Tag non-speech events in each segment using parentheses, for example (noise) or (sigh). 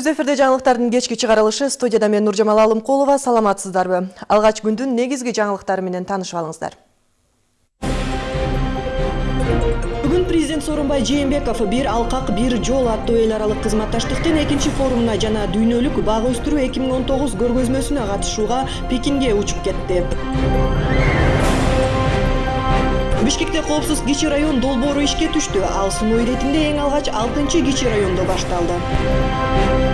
Түз эфирде жаңылыктардын кечки чыгарылышы студияда мен Нуржамал Алымкулова саламатсыздарбы. Алгач күндүн негизги жаңылыктары менен таанышып алыңыздар. Бүгүн президент Сооронбай Жээнбеков бир алкак бир жол аттуу эл аралык кызматташтыктын экинчи форумуна жана дүйнөлүк бага өстүрүү 2019 көргөзмөсүнө катышууга Пекинге учуп кетти. бишкекте коопсуз кичи район долбоору ишке түштү ал сыноо иретинде эң алгач алтынчы кичи райондо башталды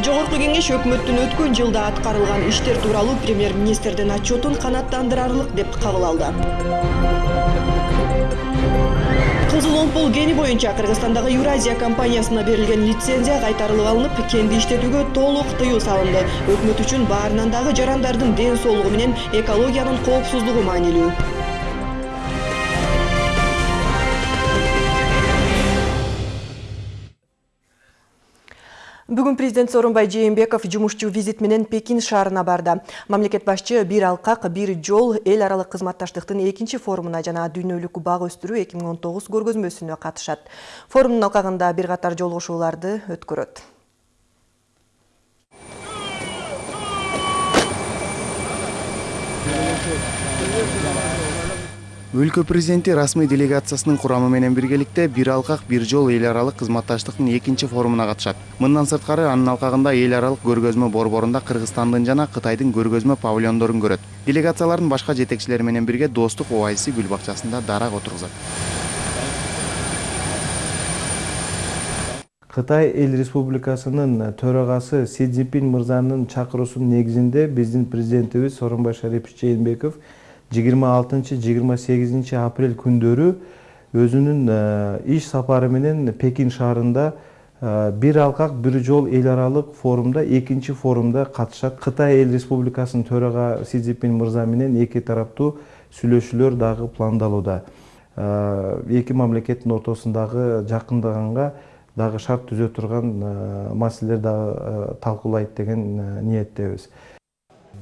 жогорку кеңеш өкмөттүн өткөн жылда аткарылган иштер тууралуу премьер министрдин отчетун канааттандырарлык деп кабыл алды. Кызыл омпол кени боюнча кыргызстандагы евразия компаниясына берилген лицензия кайтарылып алынып кенди иштетүүгө толук тыюу салынды. Өкмөт үчүн баарынан дагы жарандардын ден соолугу менен экологиянын коопсуздугу маанилүү Бүгүн президент Сооронбай Жээнбеков жумушчу визит менен Пекин шаарына барды. Мамлекет башчы бир алкак, бир жол эл аралык кызматташтыктын экинчи форумуна жана дүйнөлүк бак өстүрүү 2019 көргөзмөсүнө катышат. Форумдун алкагында бир катар жолугушууларды өткөрөт. Өлкө президенти расмий делегациясынын курамы менен биргеликте бир алкак бир жол эл аралык кызматташтыктын экинчи форумуна катышат. Мындан сырткары анын алкагында эл аралык көргөзмө борборунда кыргызстандын жана кытайдын көргөзмө павильондорун көрөт. Делегациялардын башка жетекчилери менен бирге достук оазиси гүл бакчасында дарак отургузат кытай эл республикасынын төрагасы си цзиньпин мырзанын чакыруусунун негизинде биздин президентибиз сооронбай шарипович жээнбеков жыйырма алтынчы жыйырма сегизинчи апрель күндөрү өзүнүн иш сапары менен пекин шаарында бир алкак бир жол эл аралык форумда экинчи форумда катышат кытай эл республикасынын төрага си цзиньпин мырза менен эки тараптуу сүйлөшүүлөр дагы пландалууда эки мамлекеттин ортосундагы жакындаганга дагы шарт түзө турган маселелер дагы талкуулайт деген ниеттебиз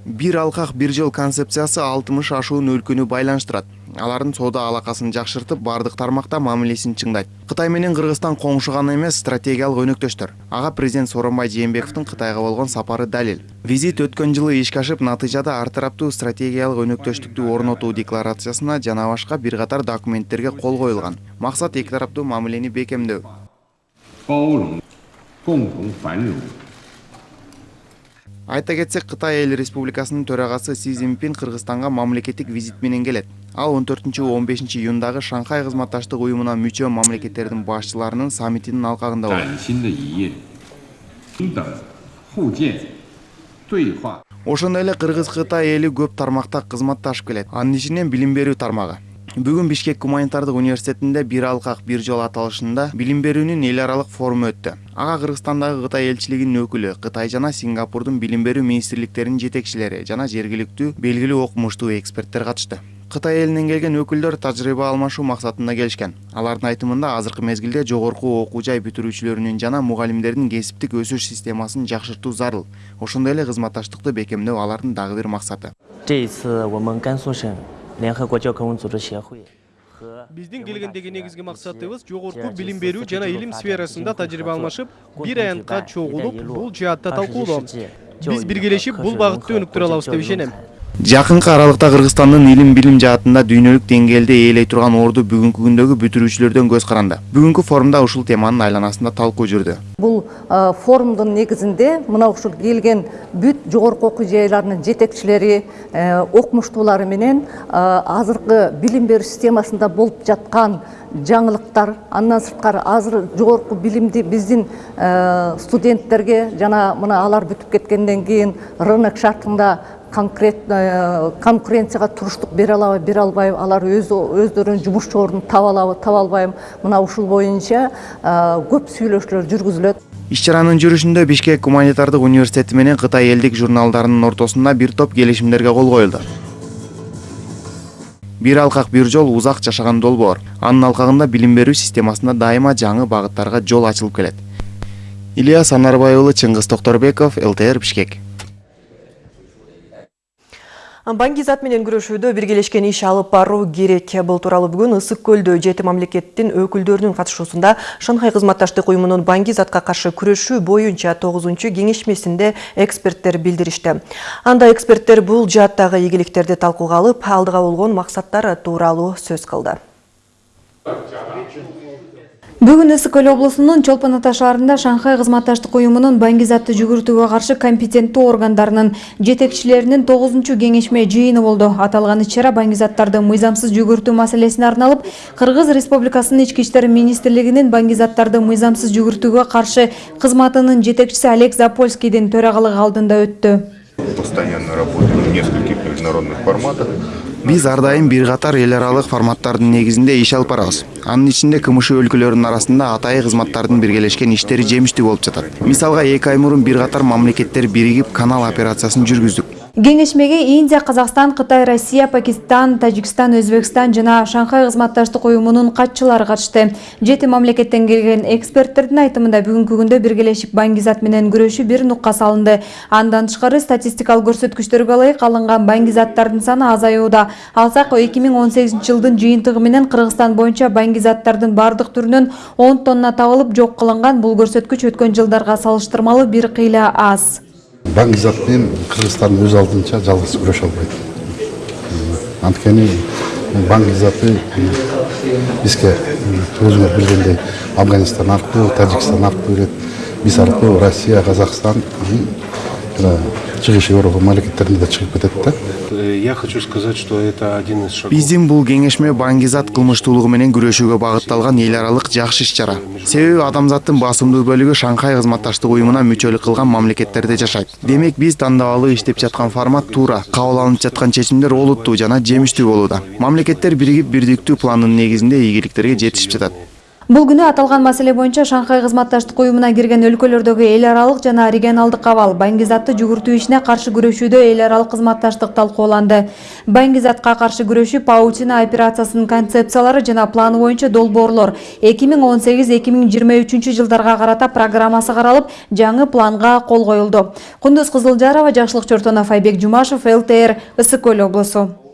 бир алкак бир жол концепциясы алтымыш ашуун өлкөнү байланыштырат. Алардын соода алакасын жакшыртып баардык тармакта мамилесин чыңдайт. Кытай менен кыргызстан коңшу гана эмес стратегиялык өнөктөштөр. Ага президент сооронбай жээнбековдун кытайга болгон сапары далил. Визит өткөн жылы ишке ашып натыйжада ар тараптуу стратегиялык өнөктөштүктү орнотуу декларациясына жана башка бир катар документтерге кол коюлган. Максат эки тараптуу мамилени бекемдөө айта кетсек кытай эл республикасынын төрагасы си цзиньпин кыргызстанга мамлекеттик визит менен келет ал он төртүнчү он бешинчи июндагы шанхай кызматташтык уюмуна мүчө мамлекеттердин башчыларынын саммитинин алкагында болот ошондой эле кыргыз кытай эли көп тармакта кызматташып келет. Анын ичинен билим берүү тармагы. Бүгүн бишкек гуманитардык университетинде бир алкак бир жол аталышында билим берүүнүн эл аралык форуму өттү ага кыргызстандагы кытай элчилигинин өкүлү кытай жана сингапурдун билим берүү министрликтеринин жетекчилери жана жергиликтүү белгилүү окумуштуу эксперттер катышты кытай элинен келген өкүлдөр тажрыйба алмашуу максатында келишкен алардын айтымында азыркы мезгилде жогорку окуу жай бүтүрүүчүлөрүнүн жана мугалимдердин кесиптик өсүш системасын жакшыртуу зарыл. Ошондой эле кызматташтыкты бекемдөө алардын дагы бир максаты. Біздің келгендеги негизги максатыбыз жогорку білім беру және илим сферасында тажрыйба алмашып бір аянтка чогулуп бұл жаатта талкуулоо Біз биргелешип бұл бағытты өнүктүрө алабыз деп ишенем жакынкы аралыкта кыргызстандын илим билим жаатында дүйнөлүк деңгээлде ээлей турган орду бүгүнкү күндөгү бүтүрүүчүлөрдөн көз каранды. Бүгүнкү форумда ушул теманын айланасында талкуу жүрдү. Бул форумдун негизинде мына ушул келген бүт жогорку окуу жайларынын жетекчилери окумуштуулары менен азыркы билим берүү системасында болуп жаткан жаңылыктар андан сырткары азыр жогорку билимди биздин студенттерге жана мына алар бүтүп кеткенден кийин рынок шартында конкретно конкуренцияга туруштук бере алабы бере албайбы алар өз өздөрүнүн жумушчу ордун таба алабы таба албайбы мына ушул боюнча көп сүйлөшүүлөр жүргүзүлөт. Иш чаранын жүрүшүндө бишкек гуманитардык университети менен кытай элдик журналдарынын ортосунда бир топ келишимдерге кол коюлду. Бир алкак бир жол узак жашаган долбоор. Анын алкагында билим берүү системасында дайыма жаңы багыттарга жол ачылып келет. Ильяс анарбай уулу чыңгыз токторбеков лтр бишкек. Банги зат менен күрөшүүдө биргелешкен иш алып баруу керек. Бул тууралуу бүгүн Ысык көлдө жети мамлекеттин өкүлдөрүнүн катышуусунда Шанхай кызматташтык уюмунун банги затка каршы күрөшүү боюнча 9 кеңешмесинде эксперттер билдиришти. Анда эксперттер бул жааттагы ийгиликтерди талкууга алып, алдыга болгон максаттар тууралуу сөз кылды. Бүгүн Ысык көл облусунун Чолпон ата Шанхай кызматташтык уюмунун банги затты жүгүртүүгө каршы компетенттүү жетекчилеринин 9 кеңешме жыйыны болду. Аталган иш-чара банги заттарды мыйзамсыз жүгүртүү маселесине арналып, Кыргыз Республикасынын ички иштер министрлигинин банги заттарды мыйзамсыз жүгүртүүгө каршы кызматынын Олег Запольскийдин алдында. Постоянно работаем в нескольких международных форматах. Биз ар дайым бир катар эл аралык форматтардын негизинде алып барабыз. Анын ичинде КМШ өлкөлөрүнүн арасында атайы кызматтардын биргелешкен иштери жемиштүү болуп жатат. Мисалга эки ай мурун бир мамлекеттер биригип канал операциясын жүргүздүк. Кеңешмеге Индия, Казакстан, Кытай, Россия, Пакистан, Тажикстан, Өзбекстан жана Шанхай кызматташтык уюмунун катчылары катышты. Жети мамлекеттен келген эксперттердин айтымында бүгүнкү күндө биргелешип банги зат менен күрөшүү бир нукка салынды. Андан тышкары статистикалык көрсөткүчтөргө ылайык алынган банги заттардын саны азаюуда. Алсак 2018 жылдын жыйынтыгы менен Кыргызстан боюнча банги заттардын бардык түрүнөн 10 тонна табылып жок кылынган. Бул көрсөткүч өткөн жылдарга салыштырмалуу бир кыйла аз. Банк затмен кыргызстан өз алдынча жалгыз күрөшө албайт. Анткени банк заты бизге өзүңөр билгендей афганистан аркылуу тажикстан аркылуу кирет биз аркылуу россия казакстан да чыгып кетет да Я хочу сказать, что это один из шагов. Биздин бул кеңешме банги зат кылмыштуулугу менен күрөшүүгө багытталган эл аралык жакшы иш-чара. Себеби адамзаттын басымдуу бөлүгү Шанхай кызматташтык уюмуна мүчөлүк кылган мамлекеттерде жашайт. Демек биз тандабалы иштеп жаткан формат туура, кабыл алынып жаткан чечимдер олуттуу жана жемиштүү болууда. Мамлекеттер биригип бирдиктүү пландын негизинде ийгиликтерге жетишип жатат. Бул күнү аталган маселе боюнча Шанхай кызматташтык уюмуна кирген өлкөлөрдөгү эл аралык жана регионалдык абал банги затты жүгүртүү ишине каршы күрөшүүдө эл аралык кызматташтык талкууланды. Банги затка каршы күрөшүү паутина операциясынын концепциялары жана планы боюнча долбоорлор 2018-2023 жылдарга карата программасы каралып, жаңы планга кол коюлду. Кундуз Кызылжарова, Жакшылык Чортонов, Айбек Жумашев, ЛТР, Ысык көл облусу.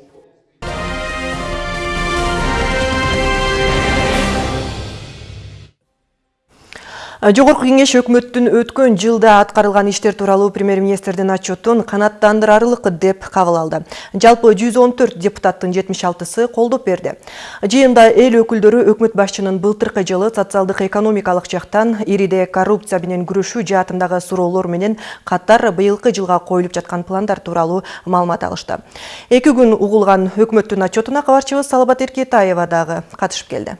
Жогорку кеңеш өкмөттүн өткөн жылда аткарылган иштер тууралуу премьер-министрдин отчетун канааттандырарлык деп кабыл алды. Жалпы 114 депутаттын 76-сы колдоп берди. Жыйында эл өкүлдөрү өкмөт башчынын былтыркы жылы социалдык экономикалык жактан ириде коррупция менен күрөшүү жаатындагы суроолор менен катар быйылкы жылга коюлуп жаткан пландар тууралуу маалымат алышты. Эки күн угулган өкмөттүн отчетуна кабарчыбыз Салабат Эркетаева дагы катышып келди.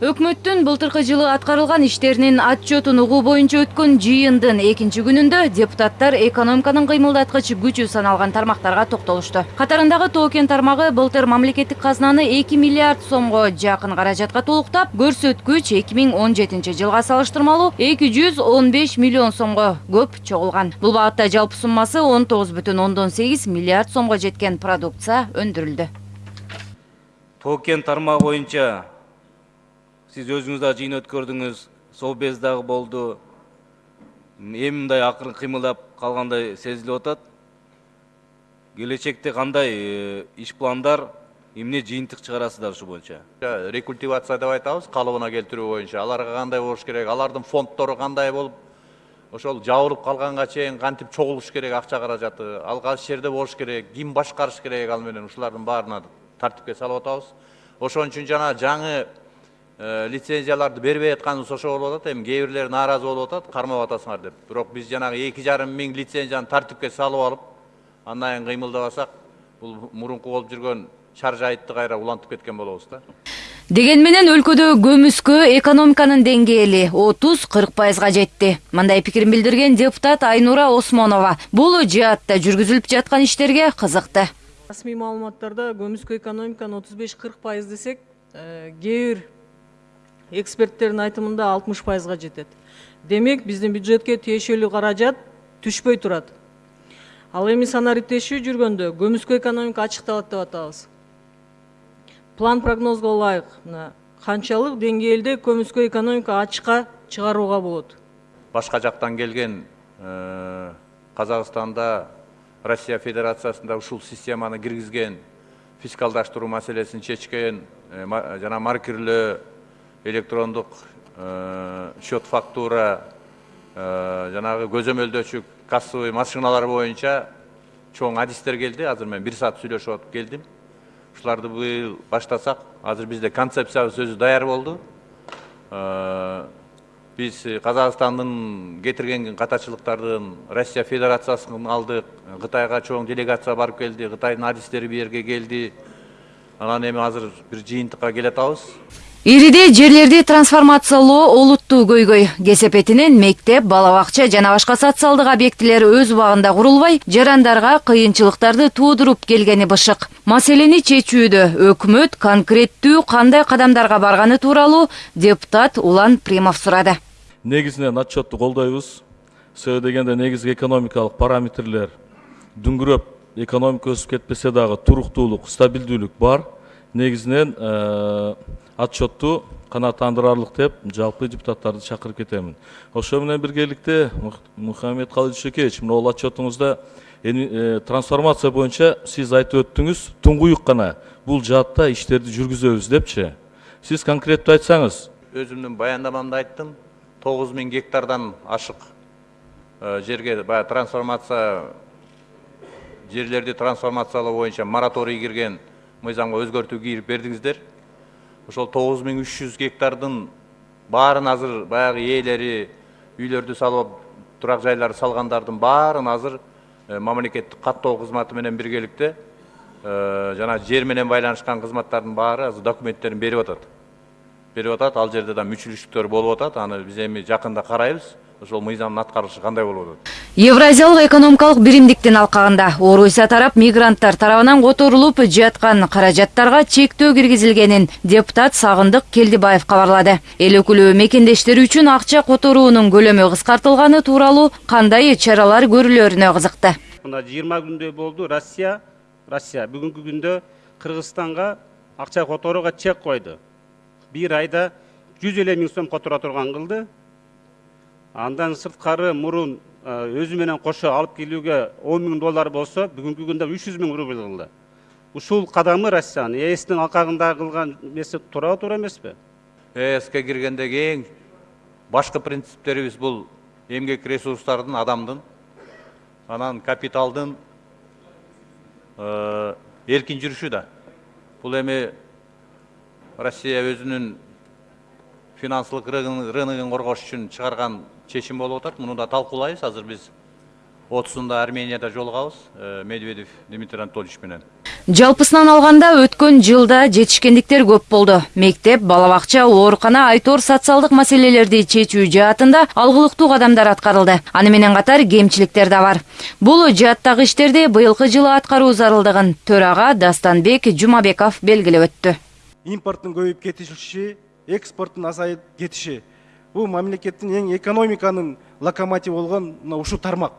Өкмөттүн былтыркы жылы аткарылган иштеринин отчетун угуу боюнча өткөн жыйындын экинчи күнүндө депутаттар экономиканын кыймылдаткыч күчү саналган тармактарга токтолушту. Катарындагы токен тармагы былтыр мамлекеттик казынаны 2 миллиард сомго жакын каражатка толуктап, көрсөткүч 2017 жылга салыштырмалуу 215 миллион сомго көп чогулган. Бул багытта жалпы суммасы 19,8 миллиард сомго жеткен продукция өндүрүлдү. Токен тармагы боюнча сиз өзүңүз дагы жыйын өткөрдүңүз совбез дагы болду эми мындай акырын кыймылдап калгандай сезилип атат келечекте кандай иш пландар эмне жыйынтык чыгарасыздар ушу боюнча рекультивация деп айтабыз калыбына келтирүү боюнча аларга кандай болуш керек? Алардын фонддору кандай болуп ошол жабылып калганга чейин кантип чогулуш керек акча каражаты ал кайсы жерде болуш керек ким башкарыш керек ал менен. Ушулардын баарына тартипке салып атабыз ошон үчүн жана жаңы лицензияларды бербей атканыбыз ошо болуп атат эми кээ бирлери нааразы болуп атат кармап атасыңар деп бирок биз жанагы эки жарым миң лицензияны тартипке салып алып андан кийин кыймылдабасак бул мурунку болуп жүргөн шаржайытты кайра улантып кеткен болобуз да Деген менен өлкөдө көмүскө экономиканын деңгээли 30-40 пайызга жетти. Мындай пикирин билдирген депутат Айнура Осмонова бул жаатта жүргүзүлүп жаткан иштерге кызыкты. Расмий маалыматтарда көмүскө экономиканын 35-40 пайыз десек, кээ бир эксперттердин айтымында алтымыш пайызга жетет. Демек биздин бюджетке тиешелүү каражат түшпөй турат. Ал эми санариптешүү жүргөндө көмүскө экономика ачыкталат деп атабыз. План прогнозго ылайык. Мына канчалык деңгээлде көмүскө экономика ачыкка чыгарууга болот. Башка жактан келген казакстанда россия федерациясында ушул системаны киргизген фискалдаштыруу маселесин чечкен э, жана маркирлөө электрондук э, счет фактура э, жанагы көзөмөлдөөчү кассовый машиналар боюнча чоң адистер келди. Азыр мен бир саат сүйлөшүп атып келдим. Ушуларды быйыл баштасак азыр бизде концепциябыз өзү даяр болду. Э, биз казакстандын кетирген катачылыктардын россия федерациясын алдык кытайга чоң делегация барып келди кытайдын адистери бул жерге келди. Анан эми азыр бир жыйынтыкка келе атабыз ириде жерлерди трансформациялоо олуттуу көйгөй. Кесепетинен мектеп бала бакча жана башка социалдык объектилер өз убагында курулбай жарандарга кыйынчылыктарды туудуруп келгени бышык. Маселени чечүүдө өкмөт конкреттүү кандай кадамдарга барганы тууралуу депутат улан примов сурады. Негизинен отчетту колдойбуз. Себеби дегенде негизги экономикалык параметрлер. Дүңгүрөп экономика өсүп кетпесе дагы туруктуулук стабилдүүлүк бар. Негизинен э, отчетту канааттандырарлык деп жалпы депутаттарды чакырып кетемин ошо менен биргеликте Мух- мухаммед шекеевич мына бул отчетуңузда э, трансформация боюнча сиз айтып өттүңүз туңгуюк гана. Бул жаатта иштерди жүргүзөбүз депчи. Сиз конкреттүү айтсаңыз. Өзүмдүн баяндамамда айттым. Тогуз миң гектардан ашык э, жерге баягы трансформация жерлерди трансформациялоо боюнча мораторий кирген мыйзамга өзгөртүү кирип бердиңиздер. Ошол тогуз миң үч жүз гектардын баарын азыр баягы ээлери үйлөрдү салып турак жайларды салгандардын баарын азыр э, мамлекеттик каттоо кызматы менен биргеликте э, жана жер менен байланышкан кызматтардын баары азыр документтерин берип атат. Берип атат ал жерде да мүчүлүштүктөр болуп атат. Аны биз эми жакында карайбыз. Ошол мыйзамдын аткарышы кандай болуп атат евразиялык экономикалык биримдиктин алкагында орусия тарап мигранттар тарабынан которулуп жаткан каражаттарга чектөө киргизилгенин депутат сагындык келдибаев кабарлады эл өкүлү мекендештери үчүн акча которуунун көлөмү кыскартылганы тууралуу кандай чаралар көрүлөрүнө кызыкты мына жыйырма күндөй болду россия россия. Бүгүнкү күндө кыргызстанга акча которууга чек койду бир айда жүз элүү миң сом которо турган кылды андан сырткары мурун өзү менен кошо алып келүүгө он миң доллар болсо бүгүнкү күндө үч жүз миң рубль кылды ушул кадамы россиянын ээстин алкагында кылган эмеси туурабы туура эмеспи эске киргендеги эң башкы принциптерибиз бул эмгек ресурстардын адамдын анан капиталдын эркин жүрүшү да. Бул эми россия өзүнүн финансылык рыногун коргош үчүн чыгарган чечим болуп атат муну да талкуулайбыз азыр биз отузунда арменияда жолугабыз э, медведев дмитрий анатольевич менен жалпысынан алганда өткөн жылда жетишкендиктер көп болду мектеп бала бакча оорукана айтор социалдык маселелерди чечүү жаатында алгылыктуу кадамдар аткарылды аны менен катар кемчиликтер да бар бул жааттагы иштерди быйылкы жылы аткаруу зарылдыгын төрага дастанбек жумабеков белгилеп өттү импорттун көбөйүп кетиши экспорттун азайып кетиши бул мамлекеттин эң экономиканын локомотиві болгон мына ушул тармак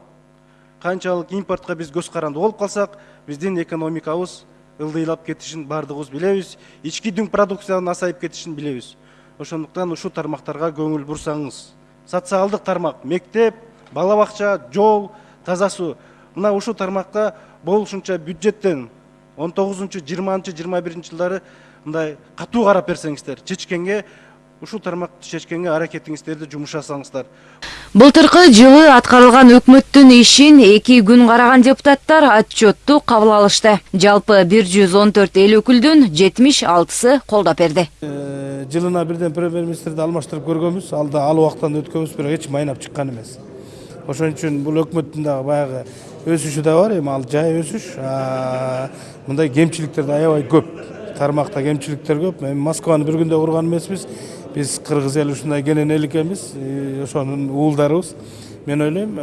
канчалык импортко биз көз каранды болуп калсак биздин экономикабыз ылдыйлап кетишин баардыгыбыз билебиз ички дүң продукциянын азайып кетишин билебиз ошондуктан ушул тармактарга көңүл бурсаңыз социалдык тармак мектеп бала бакча жол таза суу мына ушул тармакка болушунча бюджеттен он тогузунчу жыйырманчы жыйырма биринчи жылдары мындай катуу карап берсеңиздер чечкенге ушул тармакты чечкенге аракетиңиздерди жумшасаңыздар былтыркы жылы аткарылган өкмөттүн ишин эки күн караган депутаттар отчетту кабыл алышты. Жалпы бир жүз он төрт эл өкүлдүн жетимиш алтысы колдоп берди. Жылына бирден премьер министрди алмаштырып көргөнбүз ал да ал убактан өткөнбүз бирок эч майнап чыккан эмес. Ошон үчүн бул өкмөттүн дагы баягы өсүшү да бар эми ал жай өсүш мындай кемчиликтер да аябай көп. Тармакта кемчиликтер көп. Эми москваны бир күндө курган эмеспиз биз кыргыз эли ушундай кенен экенбиз ошонун уулдарыбыз мен ойлойм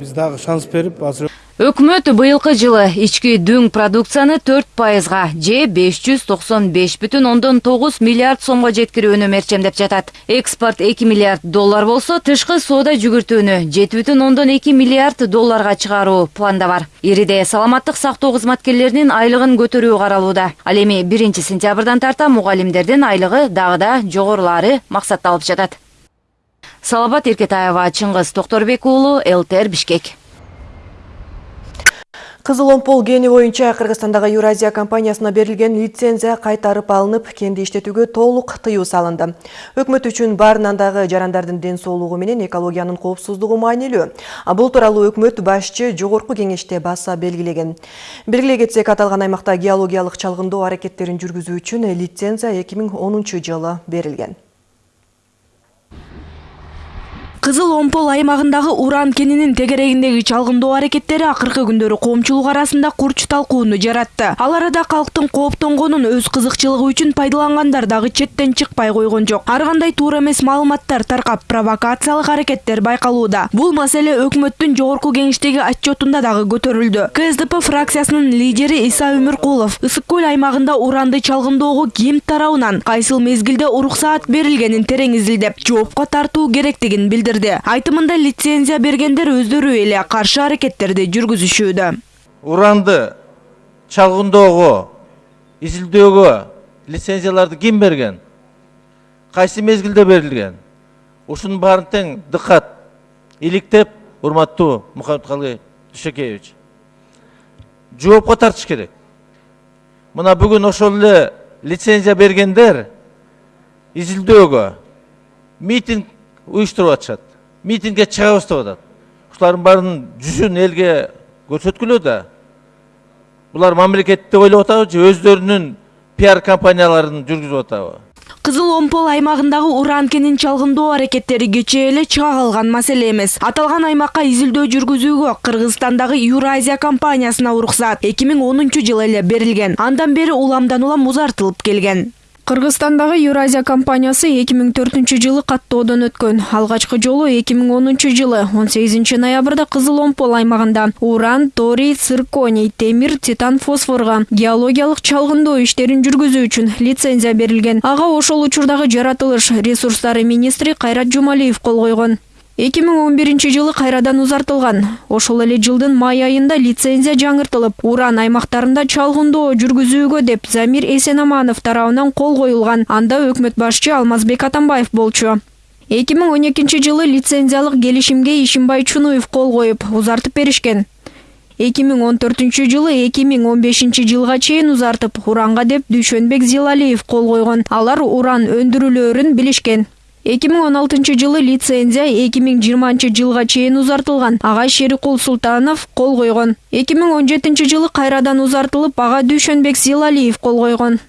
биз дагы шанс берип азыр өкмөт быйылкы жылы ички дүң продукцияны төрт пайызга же беш жүз токсон беш бүтүн ондон тогуз миллиард сомго жеткирүүнү мерчемдеп жатат. Экспорт эки миллиард доллар болсо тышкы соода жүгүртүүнү жети бүтүн ондон эки миллиард долларга чыгаруу планда бар. Ириде саламаттык сактоо кызматкерлеринин айлыгын көтөрүү каралууда. Ал эми биринчи сентябрдан тарта мугалимдердин айлыгы дагы да жогорулаары максатталып жатат. Саламат эркетаева чыңгыз токторбек уулу лтр бишкек Кызыл Омпол кени боюнча Кыргызстандагы Юразия компаниясына берилген лицензия кайтарып алынып, кенди иштетүүгө толук тыюу салынды. Өкмөт үчүн баарынан дагы жарандардын ден соолугу менен экологиянын коопсуздугу маанилүү. Бул тууралуу өкмөт башчы жогорку кеңеште баса белгилеген. Белгилей кетсек, аталган аймакта геологиялык чалгындоо аракеттерин жүргүзүү үчүн лицензия 2010 жылы берилген. Кызыл Омпол аймагындагы уран кенинин тегерегиндеги чалгындоо аракеттери акыркы күндөрү коомчулук арасында курч талкууну жаратты. Ал арада калктын кооптонгонун өз кызыкчылыгы үчүн пайдалангандар дагы четтен чыкпай койгон жок. Ар кандай туура эмес маалыматтар таркап, провокациялык аракеттер байкалууда. Бул маселе өкмөттүн жогорку кеңештеги отчетунда дагы көтөрүлдү. КСДП фракциясынын лидери Иса Өмүркулов Ысык көл аймагында уранды чалгындоого ким тарабынан кайсыл мезгилде уруксаат берилгенин терең изилдеп, жоопко тартуу керектигин билдирди билдирди айтымында лицензия бергендер өздөрү эле каршы аракеттерди жүргүзүшүүдө уранды чалгындоого изилдөөгө лицензияларды ким берген? Кайсы мезгилде берилген ушунун баарын тең дыкат иликтеп урматтуу мухаммедкалый дүйшөкеевич жоопко тартыш керек. Мына бүгүн ошол лицензия бергендер изилдөөгө митинг уюштуруп атышат митингге чыгабыз деп атат ушулардын баарынын жүзүн элге көрсөткүлө да булар мамлекетти ойлоп атабы же өздөрүнүн пиар компанияларын жүргүзүп атабы кызыл омпол аймагындагы уран кенин чалгындоо аракеттери кечээ эле чыга калган маселе эмес аталган аймакка изилдөө жүргүзүүгө кыргызстандагы юразия компаниясына уруксаат эки миң онунчу жылы эле берилген андан бери уламдан улам узартылып келген кыргызстандагы юразия компаниясы 2004 жылы каттоодон өткөн. Алгачкы жолу 2010 жылы 18 ноябрда кызыл омпол аймагында. Уран торий цирконий темир титан фосфорго геологиялык чалгындоо иштерин жүргүзүү үчүн лицензия берилген. Ага ошол учурдагы жаратылыш ресурстары министри кайрат жумалиев кол койгон эки миң он биринчи жылы кайрадан узартылган. Ошол эле жылдын май айында лицензия жаңыртылып уран аймактарында чалгындоо жүргүзүүгө деп замир эсенаманов тарабынан кол коюлган. Анда өкмөт башчы алмазбек атамбаев болчу. эки миң он экинчи жылы лицензиялык келишимге ишимбай чунуев кол коюп узартып беришкен. эки миң он төртүнчү жылы эки миң он бешинчи жылга чейин узартып уранга деп дүйшөнбек зилалиев кол койгон. Алар уран өндүрүлөөрүн билишкен эки миң он алтынчы жылы лицензия эки миң жыйырманчы жылга чейин узартылган. Ага шерикул султанов кол койгон. Эки миң он жетинчи жылы кайрадан узартылып ага дүйшөнбек зилалиев кол койгон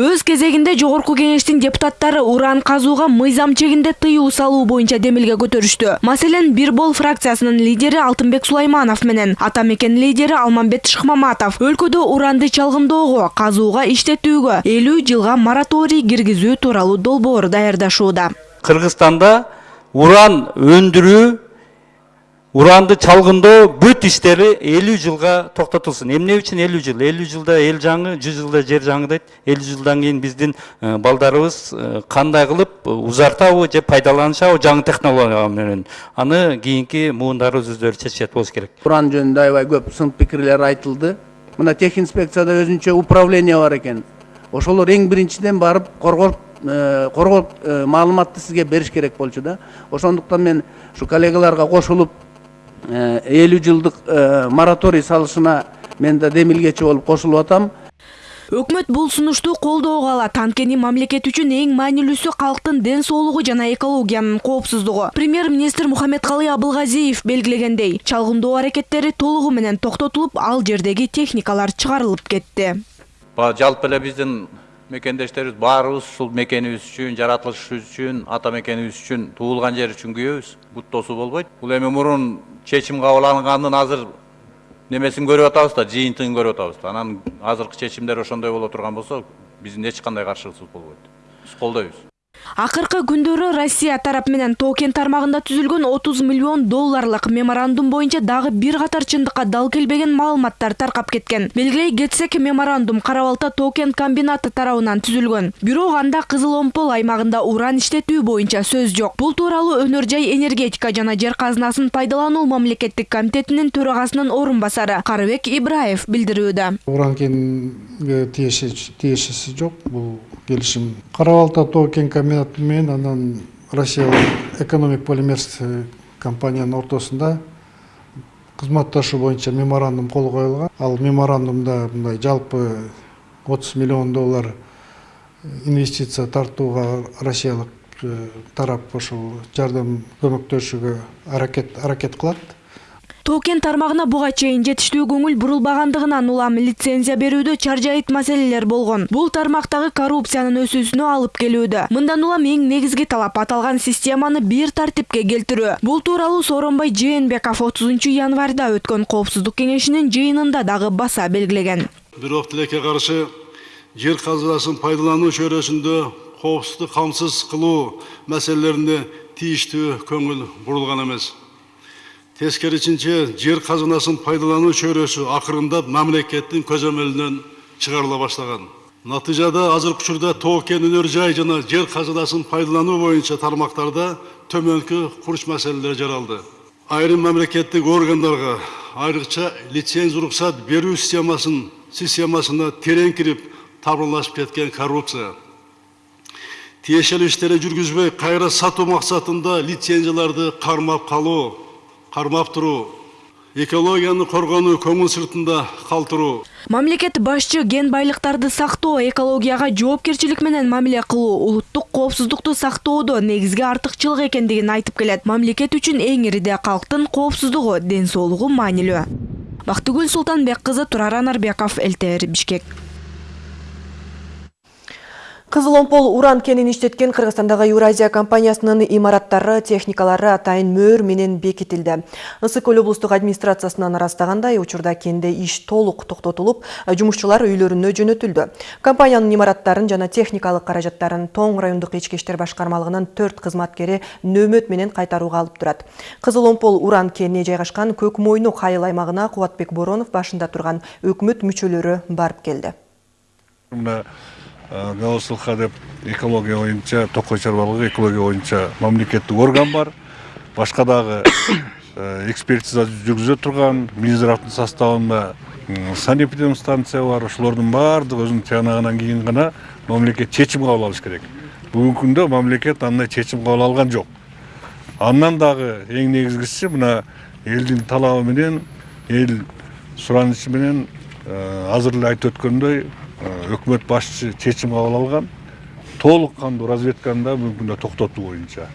өз кезегинде жогорку кеңештин депутаттары уран казууга мыйзам чегинде тыюу салуу боюнча демилге көтөрүштү. Маселен бир бол фракциясынын лидери алтынбек сулайманов менен ата мекен лидери алмамбет шыкмаматов өлкөдө уранды чалгындоого казууга иштетүүгө элүү жылга мораторий киргизүү тууралуу долбоор даярдашууда. Кыргызстанда уран өндүрүү уранды чалгындоо бүт иштери элүү жылга токтотулсун эмне үчүн элүү жыл? Элүү жылда эл жаңы жүз жылда жер жаңы дейт. Элүү жылдан кийин биздин балдарыбыз кандай кылып узартабы же пайдаланышабы жаңы технология менен аны кийинки муундарыбыз өздөрү чечет болуш керек. Уран жөнүндө аябай көп сын пикирлер айтылды. Мына тех инспекцияда өзүнчө управление бар экен ошолор эң биринчиден барып коргоп коргоп маалыматты сизге бериш керек болчу да. Ошондуктан мен ушу коллегаларга кошулуп элүү жылдык мораторий салышына мен да демилгечи болуп кошулуп атам. Өкмөт бул сунушту колдоого алат анткени мамлекет үчүн эң маанилүүсү калктын ден соолугу жана экологиянын коопсуздугу. Премьер министр мухаммедкалый абылгазиев белгилегендей чалгындоо аракеттери толугу менен токтотулуп ал жердеги техникалар чыгарылып кетти. Жалпы эле биздин мекендештерибиз. Баарыбыз ушул мекенибиз үчүн жаратылышыбыз үчүн ата мекенибиз үчүн туулган жер үчүн күйөбүз. Бут тосуу болбойт. Бул эми мурун чечим кабыл алынганын азыр немесин көрүп атабыз да жыйынтыгын көрүп атабыз да. Анан азыркы чечимдер ошондой боло турган болсо биздин эч кандай каршылыгыбыз болбойт. Биз колдойбуз акыркы күндөрү россия тарап менен токен тармагында түзүлгөн отуз миллион долларлык меморандум боюнча дагы бир катар чындыкка дал келбеген маалыматтар таркап кеткен. Белгилей кетсек меморандум кара балта токен комбинаты тарабынан түзүлгөн. Бирок анда кызыл омпол аймагында уран иштетүү боюнча сөз жок. Бул тууралуу өнөр жай энергетика жана жер казынасын пайдалануу мамлекеттик комитетинин төрагасынын орун басары карыбек ибраев билдирүүдө. Уран кенге тиешеси жок бул келишим. Кара балта тоо кен комбинаты менен анан россиялык экономик полимерс компаниянын ортосунда кызматташуу боюнча меморандум кол коюлган. Ал меморандумда мындай жалпы отуз миллион доллар инвестиция тартууга россиялык тарап ошол жардам көмөктөшүүгө аракет аракет кылат. Тоо-кен тармагына буга чейин жетиштүү көңүл бурулбагандыгынан улам лицензия берүүдө чаржайыт маселелер болгон. Бул тармактагы коррупциянын өсүүсүнө алып келүүдө. Мындан улам эң негизги талап аталган системаны бир тартипке келтирүү. Бул тууралуу сооронбай жээнбеков отузунчу январда өткөн коопсуздук кеңешинин жыйынында дагы баса белгилеген. Бирок тилекке каршы жер казынасын пайдалануу чөйрөсүндө коопсуздукту камсыз кылуу маселелерине тийиштүү көңүл бурулган эмес тескерисинче жер казынасын пайдалануу чөйрөсү акырындап мамлекеттин көзөмөлүнөн чыгарыла баштаган натыйжада азыркы учурда тоо кен өнөр жай жана жер казынасын пайдалануу боюнча тармактарда төмөнкү курч маселелер жаралды айрым мамлекеттик органдарга айрыкча лицензия уруксат берүү системасын системасына терең кирип табынлашып кеткен коррупция тиешелүү иштерди жүргүзбөй кайра сатуу максатында лицензияларды кармап калуу кармап туруу экологияны коргонуу көңүл сыртында калтыруу мамлекет башчы кен байлыктарды сактоо экологияга жоопкерчилик менен мамиле кылуу улуттук коопсуздукту сактоодо негизги артыкчылык экендигин айтып келет. Мамлекет үчүн эң ириде калктын коопсуздугу ден соолугу маанилүү. Бактыгүл султанбек кызы турар анарбеков лтр бишкек Кызыл Омпол уран кенин иштеткен Кыргызстандагы Евразия компаниясынын имараттары, техникалары атайын мөр менен бекитилди. Ысык көл облустук администрациясынан ырастагандай, учурда кенде иш толук токтотулуп, жумушчулар үйлөрүнө жөнөтүлдү. Компаниянын имараттарын жана техникалык каражаттарын Тоң райондук ички иштер башкармалыгынын 4 кызматкери нөөмөт менен кайтарууга алып турат. Кызыл Омпол уран кенine жайгашкан Көк Мойну Кайыл аймагына Кубатбек Боронов башында турган өкмөт мүчөлөрү барып келди. Гаусылха деп экология боюнча токой чарбалыгы экология боюнча мамлекеттик орган бар. Башка дагы (coughs) экспертиза жүргүзө турган минздравдын составында санэпидемстанция бар. Ошолордун баардыгы өзүнүн тыянагынан кийин гана мамлекет чечим кабыл алыш керек. Бүгүнкү күндө мамлекет андай чечим кабыл алган жок. Андан дагы эң негизгиси мына элдин талабы менен эл суранычы менен азыр эле айтып өткөндөй өкмөт башчысы чечим кабыл алган толук кандуу разведканы да күндө токтотуу боюнча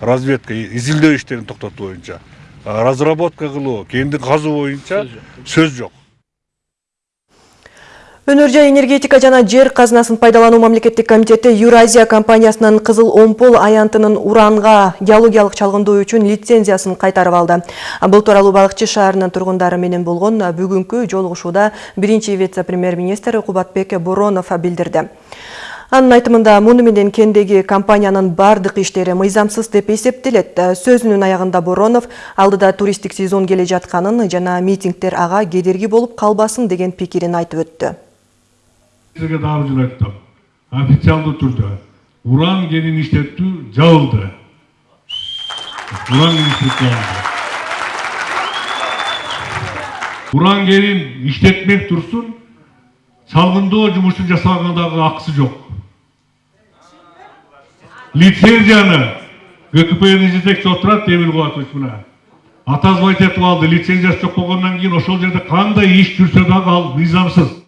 разведка изилдөө иштерин токтотуу боюнча разработка кылуу кенди казуу боюнча сөз жок Өнөр жай энергетика жана жер казынасын пайдалануу мамлекеттик комитети Юразия компаниясынын Кызыл Омпол аянтынын уранга геологиялык чалгындоо үчүн лицензиясын кайтарып алды. Бул тууралуу Балыкчы шаарынын тургундары менен болгон бүгүнкү жолугушууда биринчи вице премьер-министр Кубатбек Боронов билдирди. Анын айтымында муну менен кендеги компаниянын бардык иштери мыйзамсыз деп эсептелет. Сөзүнүн аягында Боронов алдыда туристтик сезон келе жатканын жана митингдер ага кедерги болуп калбасын деген пикирин айтып өттү. Сизге дагы бир жолу айттым официалдуу түрдө уран кенин иштетүү жабылды уран кенин иштетүү жабылды уран кенин иштетмек турсун чалгындоо жумушун жасаганга дагы акысы жок лицензияны гкпнын жетекчиси отурат эмил кубатович мына атазбай айтып алды лицензиясы жок болгондон кийин ошол жерде кандай иш жүрсө дагы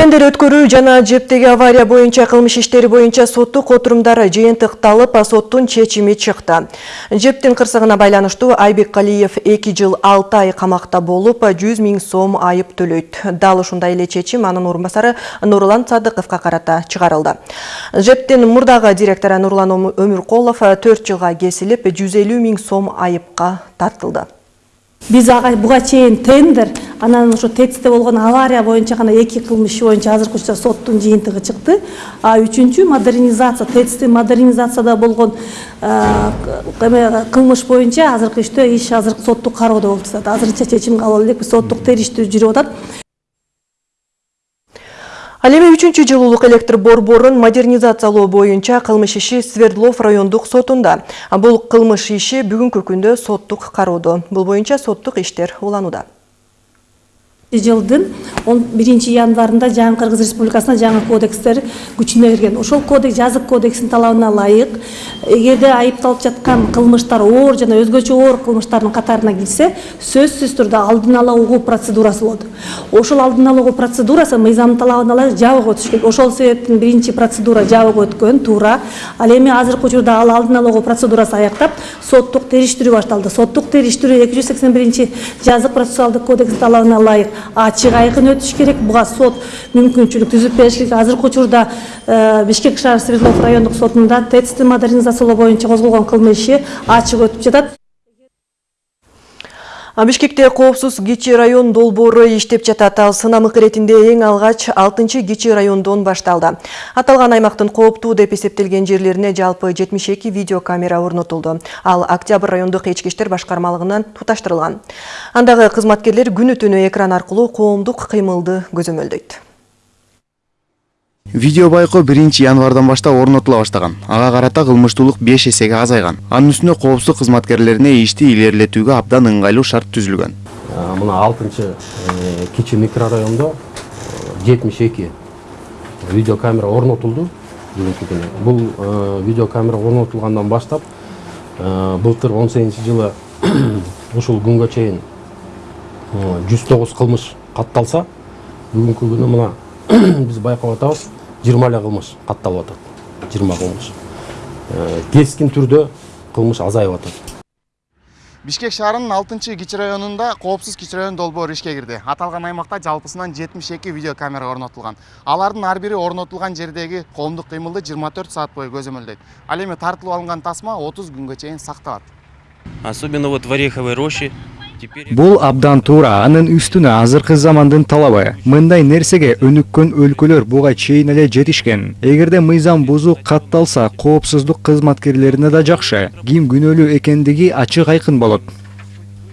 Тендер өткөрүү жана жептеги авария боюнча кылмыш иштери боюнча соттук отурумдары жыйынтыкталып, соттун чечими чыкты. Жептин кырсыгына байланыштуу Айбек Калиев 2 жыл 6 ай камакта болуп, 100 миң сом айып төлөйт. Дал ушундай эле чечим анын орун басары Нурлан Садыковго карата чыгарылды. Жептин мурдагы директору Нурлан Өмүрколов 4 жылга кесилип, 150 миң сом айыпка тартылды. Биз ага буга чейин тендер анан ошо тэцте болгон авария боюнча гана эки кылмыш боюнча азыркы учурда соттун жыйынтыгы чыкты. А үчүнчү модернизация тэцти модернизацияда болгон эме кылмыш боюнча азыркы иштөө иш азыр соттук кароодо болуп жатат азырынча чечим кабыл элекпиз соттук териштирүү жүрүп атат Ал эми 3 жылуулук электр борборун модернизациялоо боюнча кылмыш иши Свердлов райондук сотунда. Бул кылмыш иши бүгүнкү күндө соттук кароодо. Бул боюнча соттук иштер уланууда. Жылдын он биринчи январында жаңы кыргыз республикасына жаңы кодекстер күчүнө кирген ошол кодекс жазык кодекстин талабына ылайык эгерде айыпталып жаткан кылмыштар оор жана өзгөчө оор кылмыштардын катарына кирсе сөзсүз түрдө алдын ала угуу процедурасы болот. Ошол алдын ала угуу процедурасы мыйзамдын талабына ылайык жабык өтүш керек ошол себептен биринчи процедура жабык өткөн туура. Ал эми азыркы учурда ал алдын ала угуу процедурасы аяктап соттук териштирүү башталды. Соттук териштирүү эки жүз сексен биринчи жазык процессуалдык кодекстин талабына ылайык ачык айкын өтүш керек. Буга сот мүмкүнчүлүк түзүп бериш керек азыркы учурда бишкек шаар свердлов райондук сотунда тэцти модернизациялоо боюнча козголгон кылмыш иши ачык өтүп жатат. Бишкекте коопсуз кичи район долбоору иштеп жатат. Ал сынамык иретинде эң алгач 6 кичи райондон башталды. Аталган аймактын кооптуу деп эсептелген жерлерине жалпы 72 видеокамера орнотулду. Ал Октябрь райондук ички иштер башкармалыгынан туташтырылган. Андагы кызматкерлер күнү түнү экран аркылуу коомдук кыймылды көзөмөлдөйт. Видео байкоо 1 январдан баштап орнотула баштаган. Ага карата кылмыштуулук 5 эсеге азайган. Анын үстүнө коопсуздук кызматкерлерине ишти илгерилетүүгө абдан ыңгайлуу шарт түзүлгөн. Мына 6 кичи микрорайондо 72 видеокамера орнотулду бүгүнкү күнү. Бул видеокамера орнотулгандан баштап былтыр 18 жылы (coughs) ушул күнгө чейин 109 кылмыш катталса, бүгүнкү күнү мына биз байкап атабыз жыйырма эле кылмыш катталып атат жыйырма кылмыш кескин түрдө кылмыш азайып атат Бишкек шаарынын 6 кичи районунда коопсуз кичи район долбоору ишке кирди. Аталган аймакта жалпысынан 72 видеокамера орнотулган. Алардын ар бири орнотулган жердеги коомдук кыймылды 24 саат бою көзөмөлдөйт. Ал эми тартылып алынган тасма 30 күнгө чейин сакталат. Особенно вот в Ореховой роще Бул абдан туура, анын үстүнө азыркы замандын талабы. Мындай нерсеге өнүккөн өлкөлөр буга чейин эле жетишкен. Эгерде мыйзам бузуу катталса, коопсуздук кызматкерлерине да жакшы. Ким күнөөлүү экендиги ачык айкын болот.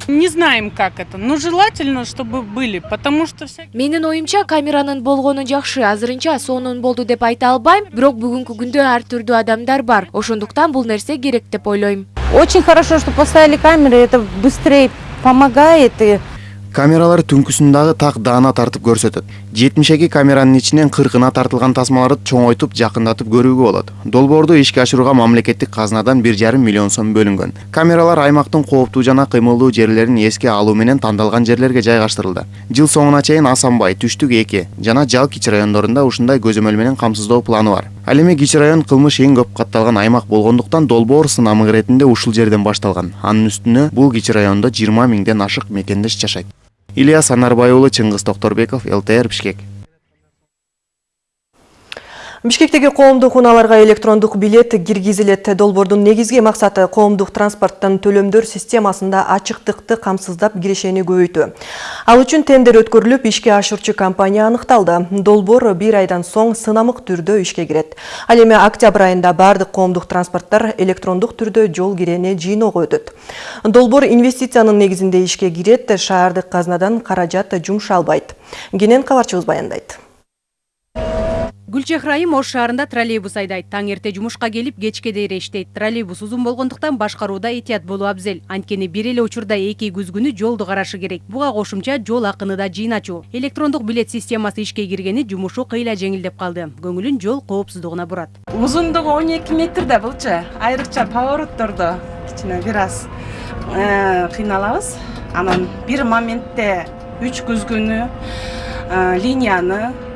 Не знаем, как это, но желательно, чтобы были, потому что всякие... Менин оюмча камеранын болгону жакшы, азырынча сонун болду деп айта албайм, бирок бүгүнкү күндө ар түрдүү адамдар бар. Ошондуктан бул нерсе керек деп ойлойм. Очень хорошо, что поставили камеры, это быстрее помогает и Камералар түнкүсүн дагы так даана тартып көрсөтөт. 72 камеранын ичинен 40ына тартылган тасмаларды чоңойтуп жакындатып көрүүгө болот. Долбоорду ишке ашырууга мамлекеттик казынадан 1,5 миллион сом бөлүнгөн. Камералар аймактын кооптуу жана кыймылдуу жерлерин эске алуу менен тандалган жерлерге жайгаштырылды. Жыл соңуна чейин Асанбай, Түштүк 2 жана Жал кичи райондорунда ушундай көзөмөл менен камсыздоо планы бар. Ал эми кичи район кылмыш эң көп катталган аймак болгондуктан долбоор сынамык иретинде ушул жерден башталган. Анын үстүнө бул кичи райондо 20 миңден ашык мекендеш жашайт. Ильяс Анарбай уулу Чыңгыз Токторбеков, ЛТР Бишкек. Бишкектеги коомдук унааларга электрондук билет киргизилет. Долбоордун негизги максаты коомдук транспорттун төлөмдөр системасында ачыктыкты камсыздап кирешени көбөйтүү. Ал үчүн тендер өткөрүлүп, ишке ашырчу компания аныкталды. Долбоор бир айдан соң сынамык түрдө ишке кирет. Ал эми октябрь айында бардык коомдук транспорттор электрондук түрдө жол кирене жыйноого өтөт. Долбоор инвестициянын негизинде ишке кирет, шаардык казнадан каражат жумшалбайт. Кенен кабарчыбыз баяндайт. Гүлчехрайым Ош шаарында троллейбус айдайт. Таң эрте жумушка келип, кечке дейре иштейт. Троллейбус узун болгондуктан башкарууда этият болуу абзел. Анткени бир эле учурда эки күзгүнү жолду карашы керек. Буга кошумча жол акыны да жыйначу. Электрондук билет системасы ишке киргени жумушу кыйла жеңилдеп калды. Көңүлүн жол коопсуздугуна бурат. Узундугу 12 метр да булчу. Айрыкча повороттордо кичине бир аз кыйналабыз. Анан бир моментте үч күзгүнү линияны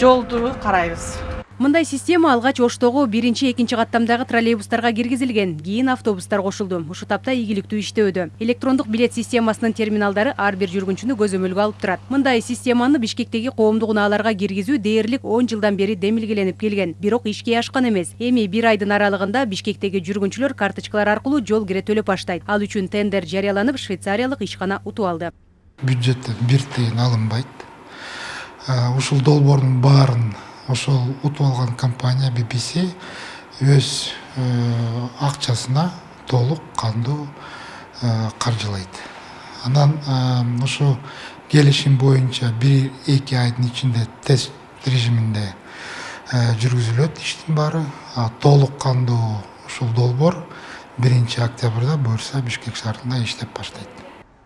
жолду карайбыз Мындай система алгач Оштогу биринчи, экинчи каттамдагы троллейбустарга киргизилген. Кийин автобустар кошулду. Ушу тапта ийгиликтүү иштөөдө. Электрондук билет системасынын терминалдары ар бир жүргүнчүнү көзөмөлгө алып турат. Мындай системаны Бишкектеги коомдук унааларга киргизүү дээрлик 10 жылдан бери демилгеленип келген. Бирок ишке ашкан эмес. Эми бир айдын аралыгында Бишкектеги жүргүнчүлөр карточкалар аркылуу жол кире төлөп баштайт. Ал үчүн тендер жарыяланып, швейцариялык ишкана утуп алды. Бюджеттен бир тыйын алынбайт. Ушул долбоордун баарын ошол утуп алган компания BBC өз акчасына толук кандуу каржылайт. Анан ошо келишим боюнча бир эки айдын ичинде тест режиминде жүргүзүлөт иштин баары. Толук кандуу ушул долбоор биринчи октябрда буюрса Бишкек шаарында иштеп баштайт.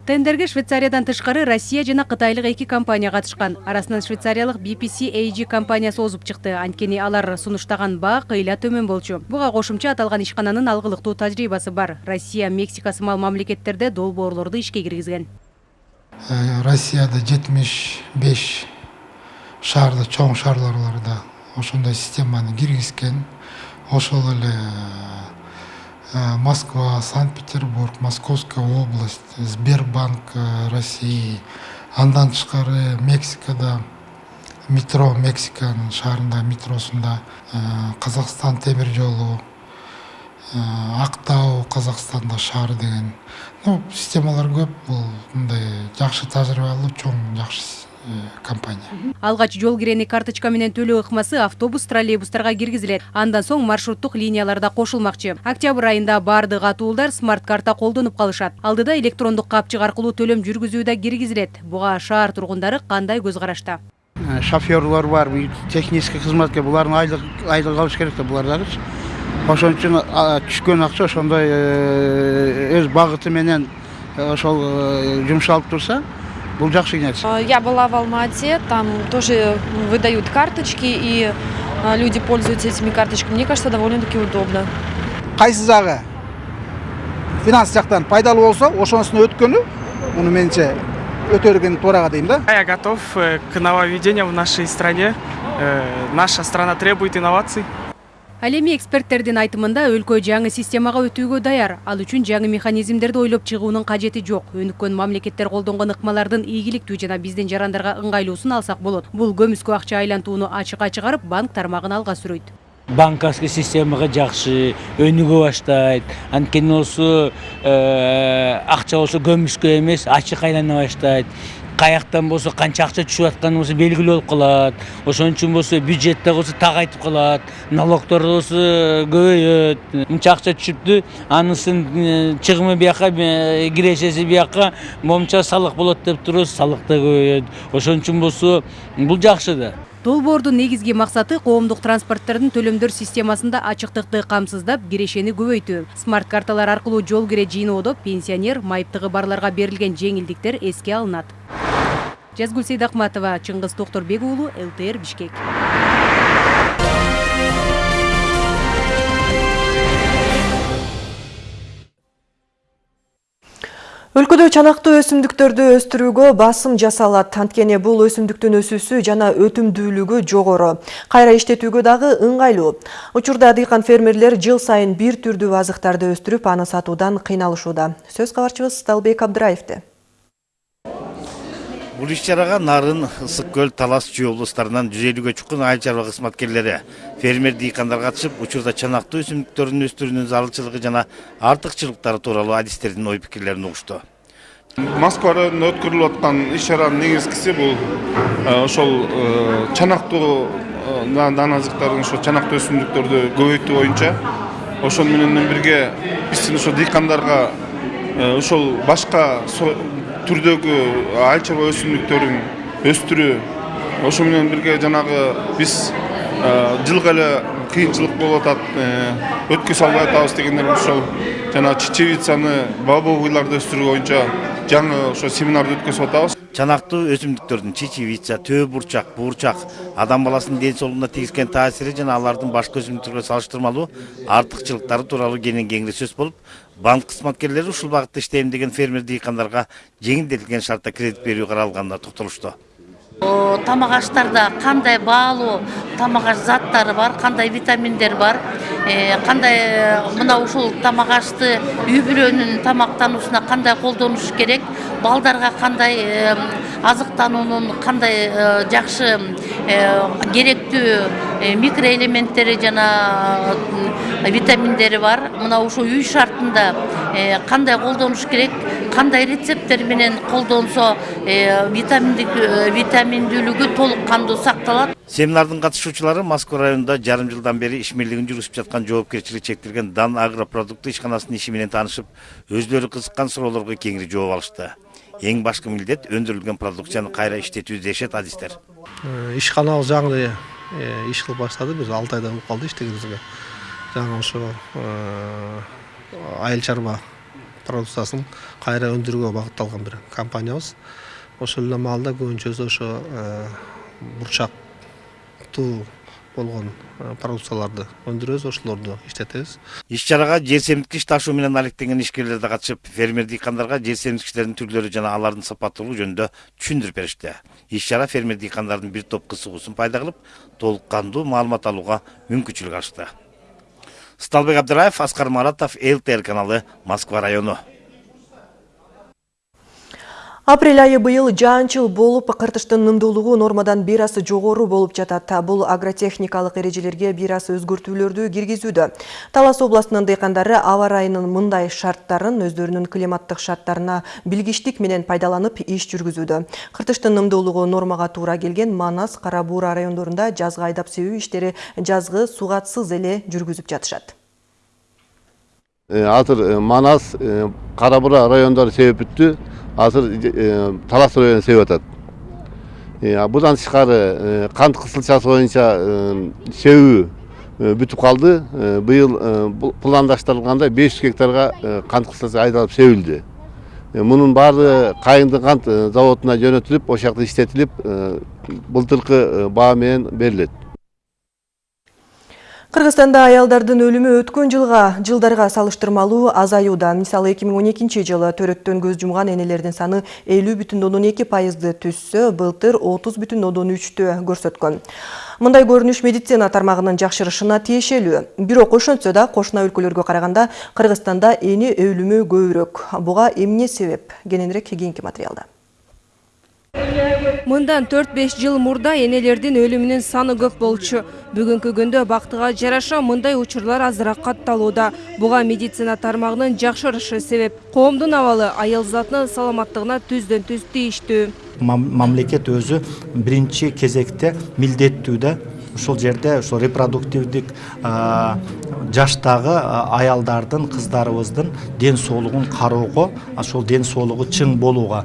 Тендерге швейцариядан тышкары россия жана кытайлык эки компания катышкан арасынан швейцариялык bpc ag компаниясы озуп чыкты. Анткени алар сунуштаган баа кыйла төмөн болчу. Буга кошумча аталган ишкананын алгылыктуу тажрыйбасы бар. Россия мексика сымал мамлекеттерде долбоорлорду ишке киргизген. Россияда жетимиш беш шаарда чоң шаарларда ошондой системаны киргизген. Ошол эле москва санкт петербург московская область сбербанк россии андан тышкары мексикада метро мексиканын шаарында метросунда казакстан темир жолу актау казакстанда шаар деген. Ну системалар көп бул мындай жакшы тажрыйбалуу чоң жакшы компания. Алгач жол кирени карточка менен төлөө ыкмасы автобус троллейбустарга киргизилет. Андан соң маршруттук линияларда кошулмакчы. Октябрь айында баардык атуулдар смарт карта колдонуп калышат. Алдыда электрондук капчык аркылуу төлөм жүргүзүү да киргизилет. Буга шаар тургундары кандай көз карашта? Шоферлор бар технический кызматкер булардын айлык айлык алыш керек да булар дагычы ошон үчүн түшкөн акча ошондой өз багыты менен ошол жумшалып турса бұл жақсы э, я была в алмате там тоже выдают карточки и э, люди пользуются этими карточками. Мне кажется довольно таки удобно. Қайсы жағы финанс жақтан пайдалы болса ошонысына өткені мұны меніңше өтерген тураға деймін да. Я готов э, к нововведениям в нашей стране. Наша страна требует инноваций. Ал эми эксперттердин айтымында өлкө жаңы системага өтүүгө даяр. Ал үчүн жаңы механизмдерди ойлоп чыгуунун кажети жок. Өнүккөн мамлекеттер колдонгон ыкмалардын ийгиликтүү жана биздин жарандарга ыңгайлуусун алсак болот. Бул көмүскө акча айлантууну ачыкка чыгарып банк тармагын алга сүрөйт. Банковский системага жакшы өнүгө баштайт. Анткени болсо акча болсо көмүскө эмес ачык айлана баштайт каяктан болсо канча акча түшүп атканы болсо белгилүү болуп калат ошон үчүн болсо бюджетте болсо тагайтып калат налогдор болсо көбөйөт мынча акча түшүптү анысынын чыгымы бияка кирешеси бияка момунча салык болот деп турбуз салык да көбөйөт ошон үчүн болсо бул жакшы да. Долбоордун негизги максаты коомдук транспорттордун төлөмдөр системасында ачыктыкты камсыздап кирешени көбөйтүү смарт карталар аркылуу жол кире жыйноодо пенсионер майыптыгы барларга берилген жеңилдиктер эске алынат жазгүл сейдакматова чыңгыз токторбек уулу лтр бишкек. Өлкөдө чанактуу өсүмдүктөрдү өстүрүүгө басым жасалат. Анткени бул өсүмдүктүн өсүүсү жана өтүмдүүлүгү жогору. Кайра иштетүүгө дагы ыңгайлуу. Учурда дыйкан фермерлер жыл сайын бир түрдүү азыктарды өстүрүп аны сатуудан кыйналышууда. Сөз кабарчыбыз талбек абдыраевде бул иш чарага нарын ысык көл талас чүй облустарынан жүз элүүгө чукун айыл чарба кызматкерлери фермер дыйкандар катышып учурда чанактуу өсүмдүктөрдүн өстүрүүнүн зарылчылыгы жана артыкчылыктары тууралуу адистердин ой пикирлерин угушту. Москва районунда өткөрүлүп аткан иш чаранын негизгиси бул ошол чанактуу дан азыктардын ошо чанактуу өсүмдүктөрдү көбөйтүү боюнча ошону менен бирге биздин ошо дыйкандарга ошол башка түрдөгү айыл чарба өсүмдүктөрүн өстүрүү ошо менен бирге жанагы биз жылга эле кыйынчылык болуп атат өткөзө албай атабыз дегендер ошол жана чечевицаны бобовыйларды өстүрүү боюнча жаңы ошо семинарды өткөзүп атабыз. Чанактуу өсүмдүктөрдүн чечевица төө бурчак буурчак адам баласынын ден соолугуна тийгизген таасири жана алардын башка өсүмдүктөргө салыштырмалуу артыкчылыктары тууралуу кенен кеңири сөз болуп банк кызматкерлери ушул багытта иштейм деген фермер дыйкандарга жеңилдетилген шартта кредит берүү каралганына токтолушту тамак аштарда кандай баалуу тамак аш заттары бар кандай витаминдер бар? Кандай мына ушул тамак ашты үй бүлөнүн тамактануусуна кандай колдонуш керек? Балдарга кандай азыктануунун кандай жакшы керектүү микроэлементтери жана витаминдери бар. Мына ушул үй шартында кандай колдонуш керек кандай рецепттер менен колдонсо витаминдүүлүгү толук кандуу сакталат семинардын катышуучулары москва районунда жарым жылдан бери ишмерлигин жүргүзүп жаткан жоопкерчилиги чектелген дан агропродукты ишканасынын иши менен таанышып өзүлөрү кызыккан суроолорго кеңири жооп алышты. Эң башкы милдет өндүрүлгөн продукцияны кайра иштетүү дешет адистер ишканабыз жаңы иш кылып баштады биз алты айда болуп калды иштегенибизге жаңы ошо айыл чарба продукциясын кайра өндүрүүгө багытталган бир компаниябыз ошол эле маалда көбүнчөсү ошо бурчактуу болгон продукцияларды өндүрөбүз ошолорду иштетебиз иш чарага жер семирткич ташуу менен алектенген ишкерлер да катышып фермер дыйкандарга жер семирткичтердин түрлөрү жана алардын сапаттуулугу жөнүндө түшүндүрүп беришти. Иш чара фермер дыйкандардын бир топ кызыгуусун пайда кылып толук кандуу маалымат алууга мүмкүнчүлүк ачты сталбек абдыраев аскар маратов лтр каналы москва району. Апрель айы быйыл жаанчыл болуп, кыртыштын нымдуулугу нормадан бир аз жогору болуп жатат. Бул агротехникалык эрежелерге бир аз өзгөртүүлөрдү киргизүүдө. Талас областынын дыйкандары аба ырайынын мындай шарттарын өздөрүнүн климаттык шарттарына билгиштик менен пайдаланып иш жүргүзүүдө. Кыртыштын нымдуулугу нормага туура келген Манас, Кара Буура райондорунда жазгы айдап себүү иштери жазгы сугатсыз эле жүргүзүп жатышат. азыр манас кара буура райондору себеп бүттү азыр талас району себіп атат. Бұдан тышкары кант кысылчасы боюнча себүү бүтүп калды. Быйыл пландаштырылгандай 500 гектарга кант кысылчасы айдалып себилди. Мунун баары кайыңды кант заводуна жөнөтүлүп ошол жакта иштетилип былтыркы баа менен берилет. Кыргызстанда аялдардын өлүмү өткөн жылга жылдарга салыштырмалуу азаюуда. Мисалы 2012 жылы төрөттөн көз жумган энелердин саны 50,2 пайызды түссө, былтыр 30,3тө көрсөткөн. Мындай көрүнүш медицина тармагынын жакшырышына тиешелүү. Бирок ошентсе да кошуна өлкөлөргө караганда Кыргызстанда эне өлүмү көбүрөөк. Буга эмне себеп? Кененирээк кийинки материалда. Мындан 4-5 жыл мурда энелердин өлүмүнүн саны көп болчу. Бүгүнкү күндө бактыга жараша мындай учурлар азыраак катталууда. Буга медицина тармагынын жакшырышы себеп коомдун абалы аял затынын саламаттыгына түздөн түз тийиштүү мамлекет өзү биринчи кезекте милдеттүү да ушул жерде ушул репродуктивдик жаштагы аялдардын кыздарыбыздын ден соолугун кароого ошол ден соолугу чың болууга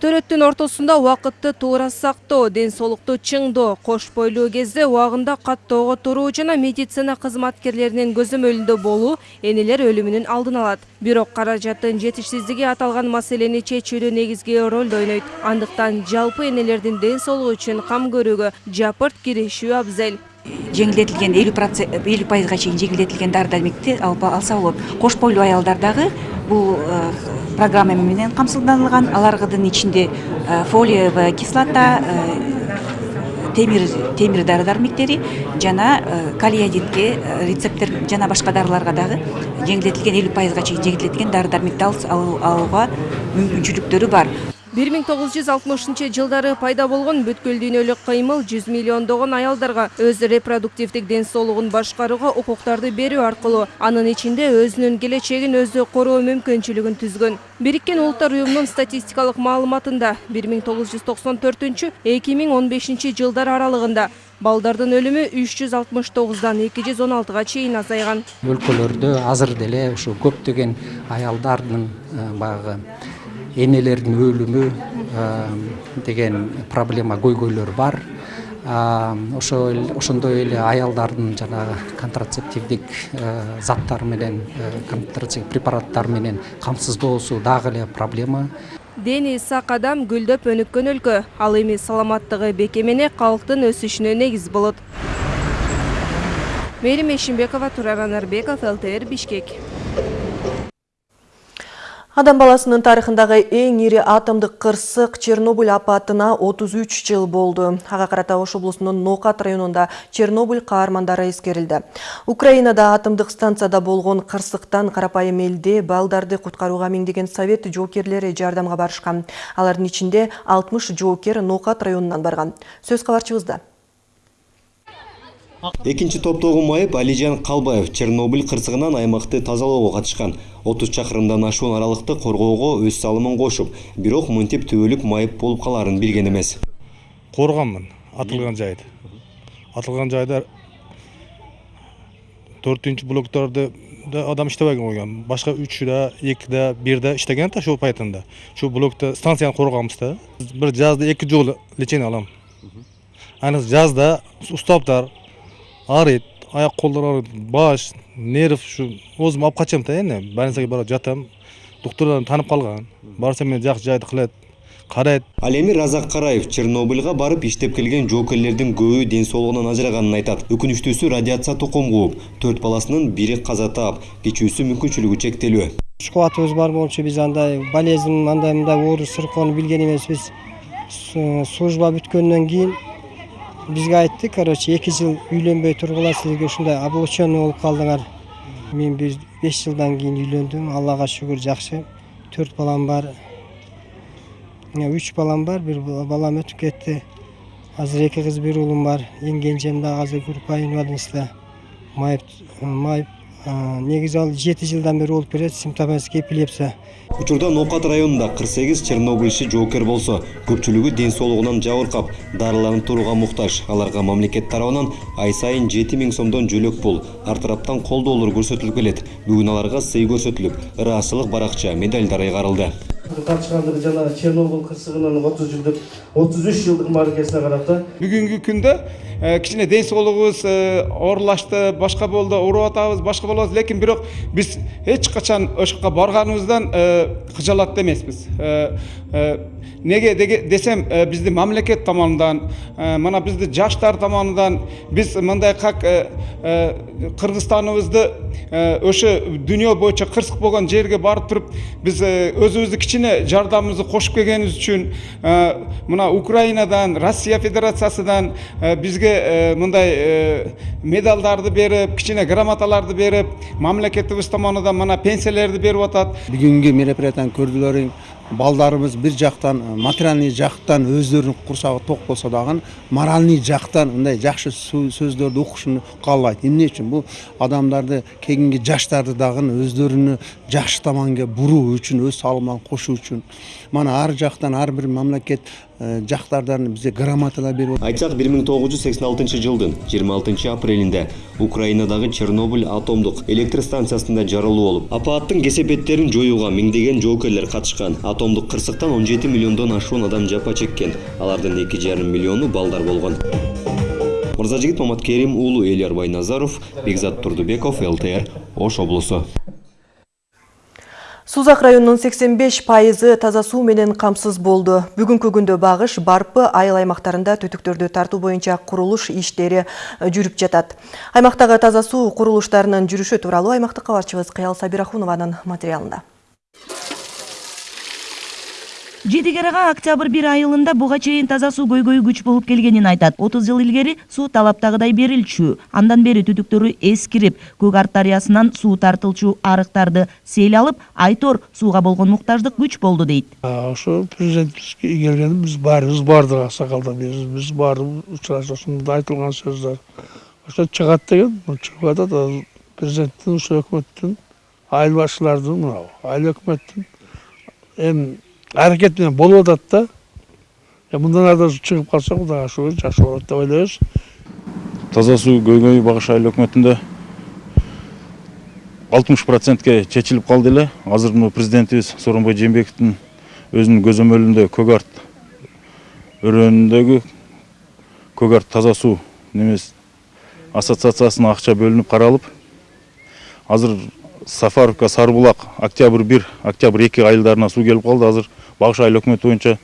төрөттүн ортосунда убакытты туура сактоо ден соолукту чыңдоо кош бойлуу кезде убагында каттоого туруу жана медицина кызматкерлеринин көзөмөлүндө болуу энелер өлүмүнүн алдын алат. Бирок каражаттын жетишсиздиги аталган маселени чечүүдө негизги ролду ойнойт. Андыктан жалпы энелердин ден соолугу үчүн кам көрүүгө жапырт киришүү абзел. Жеңилдетилген элүү процент элүү пайызга чейин жеңилдетилген дары дармекти алса болот кош бойлуу аялдар дагы бул программа менен камсыздандырылган алардын ичинде фолиевая кислота темир дары дармектери жана калиядитке рецептер жана башка дарыларга дагы жеңилдетилген элүү пайызга чейин жеңилдетилген дары дармекти алууга мүмкүнчүлүктөрү бар. 1960 жылдары пайда болгон бүткүл дүйнөлүк кыймыл 100 миллиондогон аялдарга өз репродуктивдик ден соолугун башкарууга укуктарды берүү аркылуу анын ичинде өзүнүн келечегин өзү короо мүмкүнчүлүгүн түзгөн бириккен улуттар уюмунун статистикалык маалыматында 1994-2015 жылдар аралыгында балдардын өлүмү 369дан 216га чейин азайган өлкөлөрдө азыр деле ушу көптөгөн аялдардын баягы энелердин өлүмү деген проблема көйгөйлөр бар. Ошондой эле аялдардын жанагы контрацептивдик заттар менен контрацептив препараттар менен камсыздоосу дагы эле проблема. Дени сак адам гүлдөп өнүккөн өлкө ал эми саламаттыгы бекемене калктын өсүшүнө негиз болот. Мээрим эшимбекова турар анарбеков лтр бишкек Адам баласынын тарыхындагы эң ири атомдук кырсык Чернобыль апатына 33 жыл болду. Ага карата Ош облусунун Нокат районунда Чернобыль каармандары эскерилди. Украинада атомдук станцияда болгон кырсыктан карапайым элде балдарды куткарууга миңдеген совет жоокерлери жардамга барышкан. Алардын ичинде 60 жоокер Нокат районунан барган. Сөз кабарчыбызда. Экинчи топтогу майып алижан калбаев чернобыль кырсыгынан аймакты тазалоого катышкан отуз чакырымдан ашуун аралыкты коргоого өз салымын кошуп бирок мынтип түбөлүк майып болуп калаарын билген эмес коргонмун атылган жайды. Атылган жайда төртүнчү блокторду да адам иштебеген койгон башка үчү да эки да бир да иштеген да ушул пайтында. Ушул блокто станцияны коргонбуз да бир жазда эки жолу лечение алам айрыкча жазда уставдар арыйт аяк колдор аарыйт баш нерв ушу оозумду алып качам да эми больницага барып жатам доктурлар таанып калган барса эмне жакшы жайды кылат карайт ал эми разак караев чернобыльга барып иштеп келген жоокерлердин көбү ден соолугунан ажыраганын айтат өкүнүчтүүсү радиация тукум кууп төрт баласынын бири каза таап кечүүсү мүмкүнчүлүгү чектелүү күч кубатыбыз бар болчу биз андай болезнь андай мындай оор сыркоону билген эмеспиз служба бүткөндөн кийин бизге айтты короче эки жыл үйлөнбөй тургула силерге ушундай облученный болуп калдыңар мен беш жылдан кийин үйлөндүм аллага шүгүр жакшы төрт балам бар. Үч балам бар бир балам өтүп кетти азыр эки кыз бир уулум бар. Эң кенжем дагы азыр группа инвалидностьта майып майып негизи ал жети жылдан бери болуп келет симптоматический эпилепсия. Учурда ноокат районунда кырк сегиз чернобыльчы жоокер болсо. Көпчүлүгү ден соолугунан жабыркап дарыланып турууга муктаж. Аларга мамлекет тарабынан ай сайын жети миң сомдон жөлөк пул. Ар тараптан колдоолор көрсөтүлүп келет. Бүгүн аларга сый көрсөтүлүп ыраазычылык баракча медальдар айгарылды. Катышкандыгы жана чернобыль кырсыгынын отуз жылдык отуз үч жылдык мааракесине бүгүнкү күндө кичине ден соолугубуз оорулашты башка болду ооруп атабыз башка атабыз лекин бирок биз эч качан ошол жака барганыбыздан кыжалат эмеспиз неге десем бизди мамлекет tomonidan мына бизди жаштар tomonidan биз мындай как кыргызстаныбызды ошо дүйнө боюнча кырсык болгон жерге барып туруп биз өзүбүздү кичине жардамыбызды кошуп келгенибиз үчүн мына украинадан россия федерациясынан бизге мындай медалдарды берип кичине грамоталарды берип мамлекетибиз tomonidan мына пенсиялерди берип атат бүгүнкү мероприятияны көрдүлөрүң балдарыбыз бир жактан материальный жактан өздөрүнүн курсагы ток болсо дагы моральный жактан мындай жакшы сөздөрдү укушуну каалайт. Эмне үчүн? Бул адамдарды кийинки жаштарды дагы өздөрүнү жакшы томонго буруу үчүн өз салымын кошуу үчүн. Мана ар жактан ар бир мамлекет жактардан бизге грамоталар берип айтсак бир миң тогуз жүз сексен алтынчы жылдын жыйырма алтынчы апрелинде украинадагы чернобыль атомдук электр станциясында жарылуу болуп апааттын кесепеттерин жоюуга миңдеген жоокерлер катышкан атомдук кырсыктан он жети миллиондон ашуун адам жапа чеккен. Алардын эки жарым миллиону балдар болгон мырзажигит маматкерим уулу элиар байназаров бекзат турдубеков лтр ош облусу Сузак районунун 85 пайызы таза суу менен камсыз болду. Бүгүнкү күндө багыш Барпы айыл аймактарында түтүктөрдү тартуу боюнча курулуш иштери жүрүп жатат. Аймактагы таза суу курулуштарынын жүрүшү тууралуу аймактык кабарчыбыз Кыял Сабирахунованын материалында. Жетигерага октябрь бир айылында буга чейин таза суу көйгөйү күч болуп келгенин айтат. Отуз жыл илгери суу талаптагыдай берилчү. Андан бери түтүктөрү эскирип көк арт дарыясынан суу тартылчу арыктарды сел алып айтор сууга болгон муктаждык күч болду дейт. Ошо президентибизге келгенде биз баарыбыз бардык аксакалдар биз баарыбыз учурашуусунда айтылган сөздөр. Ошо чыгат деген чыгып атат президенттин ушул өкмөттүн айыл башчылардын мынау айыл өкмөттүн эми әрекет менен болуп атат да мындан ары чыгып калса кудайга шүгүр жакшы болот деп ойлойбуз таза суу көйгөйү багыш айыл өкмөтүндө алтымыш процентке чечилип калды эле азыр мына президентибиз сооронбай жээнбековдун өзүнүн көзөмөлүндө көк арт өрөөнүндөгү көк арт таза суу немес ассоциациясына акча бөлүнүп каралып азыр сафаровка сары булак октябрь бир октябрь эки айылдарына суу келип калды азыр багыш айыл өкмөтү боюнча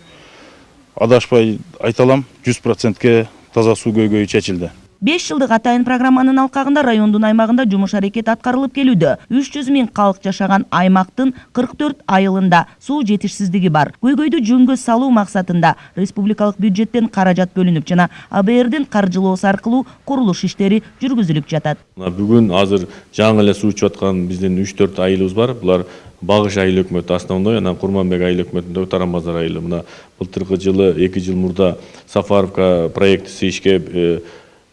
адашпай айта алам жүз процентке таза суу көйгөйү чечилди. Беш жылдык атайын программанын алкагында райондун аймагында жумуш аракет аткарылып келүүдө. Үч жүз миң калк жашаган аймактын кырк төрт айылында суу жетишсиздиги бар. Көйгөйдү жөнгө салуу максатында республикалык бюджеттен каражат бөлүнүп жана абрдин каржылоосу аркылуу курулуш иштери жүргүзүлүп жатат. Бүгүн азыр жаңы эле суу ичип аткан биздин үч төрт айылыбыз бар. Булар багыш айыл өкмөтү основной анан курманбек айыл өкмөтүндөгү таран базар айылы мына былтыркы жылы эки жыл мурда сафаровка проектиси ишке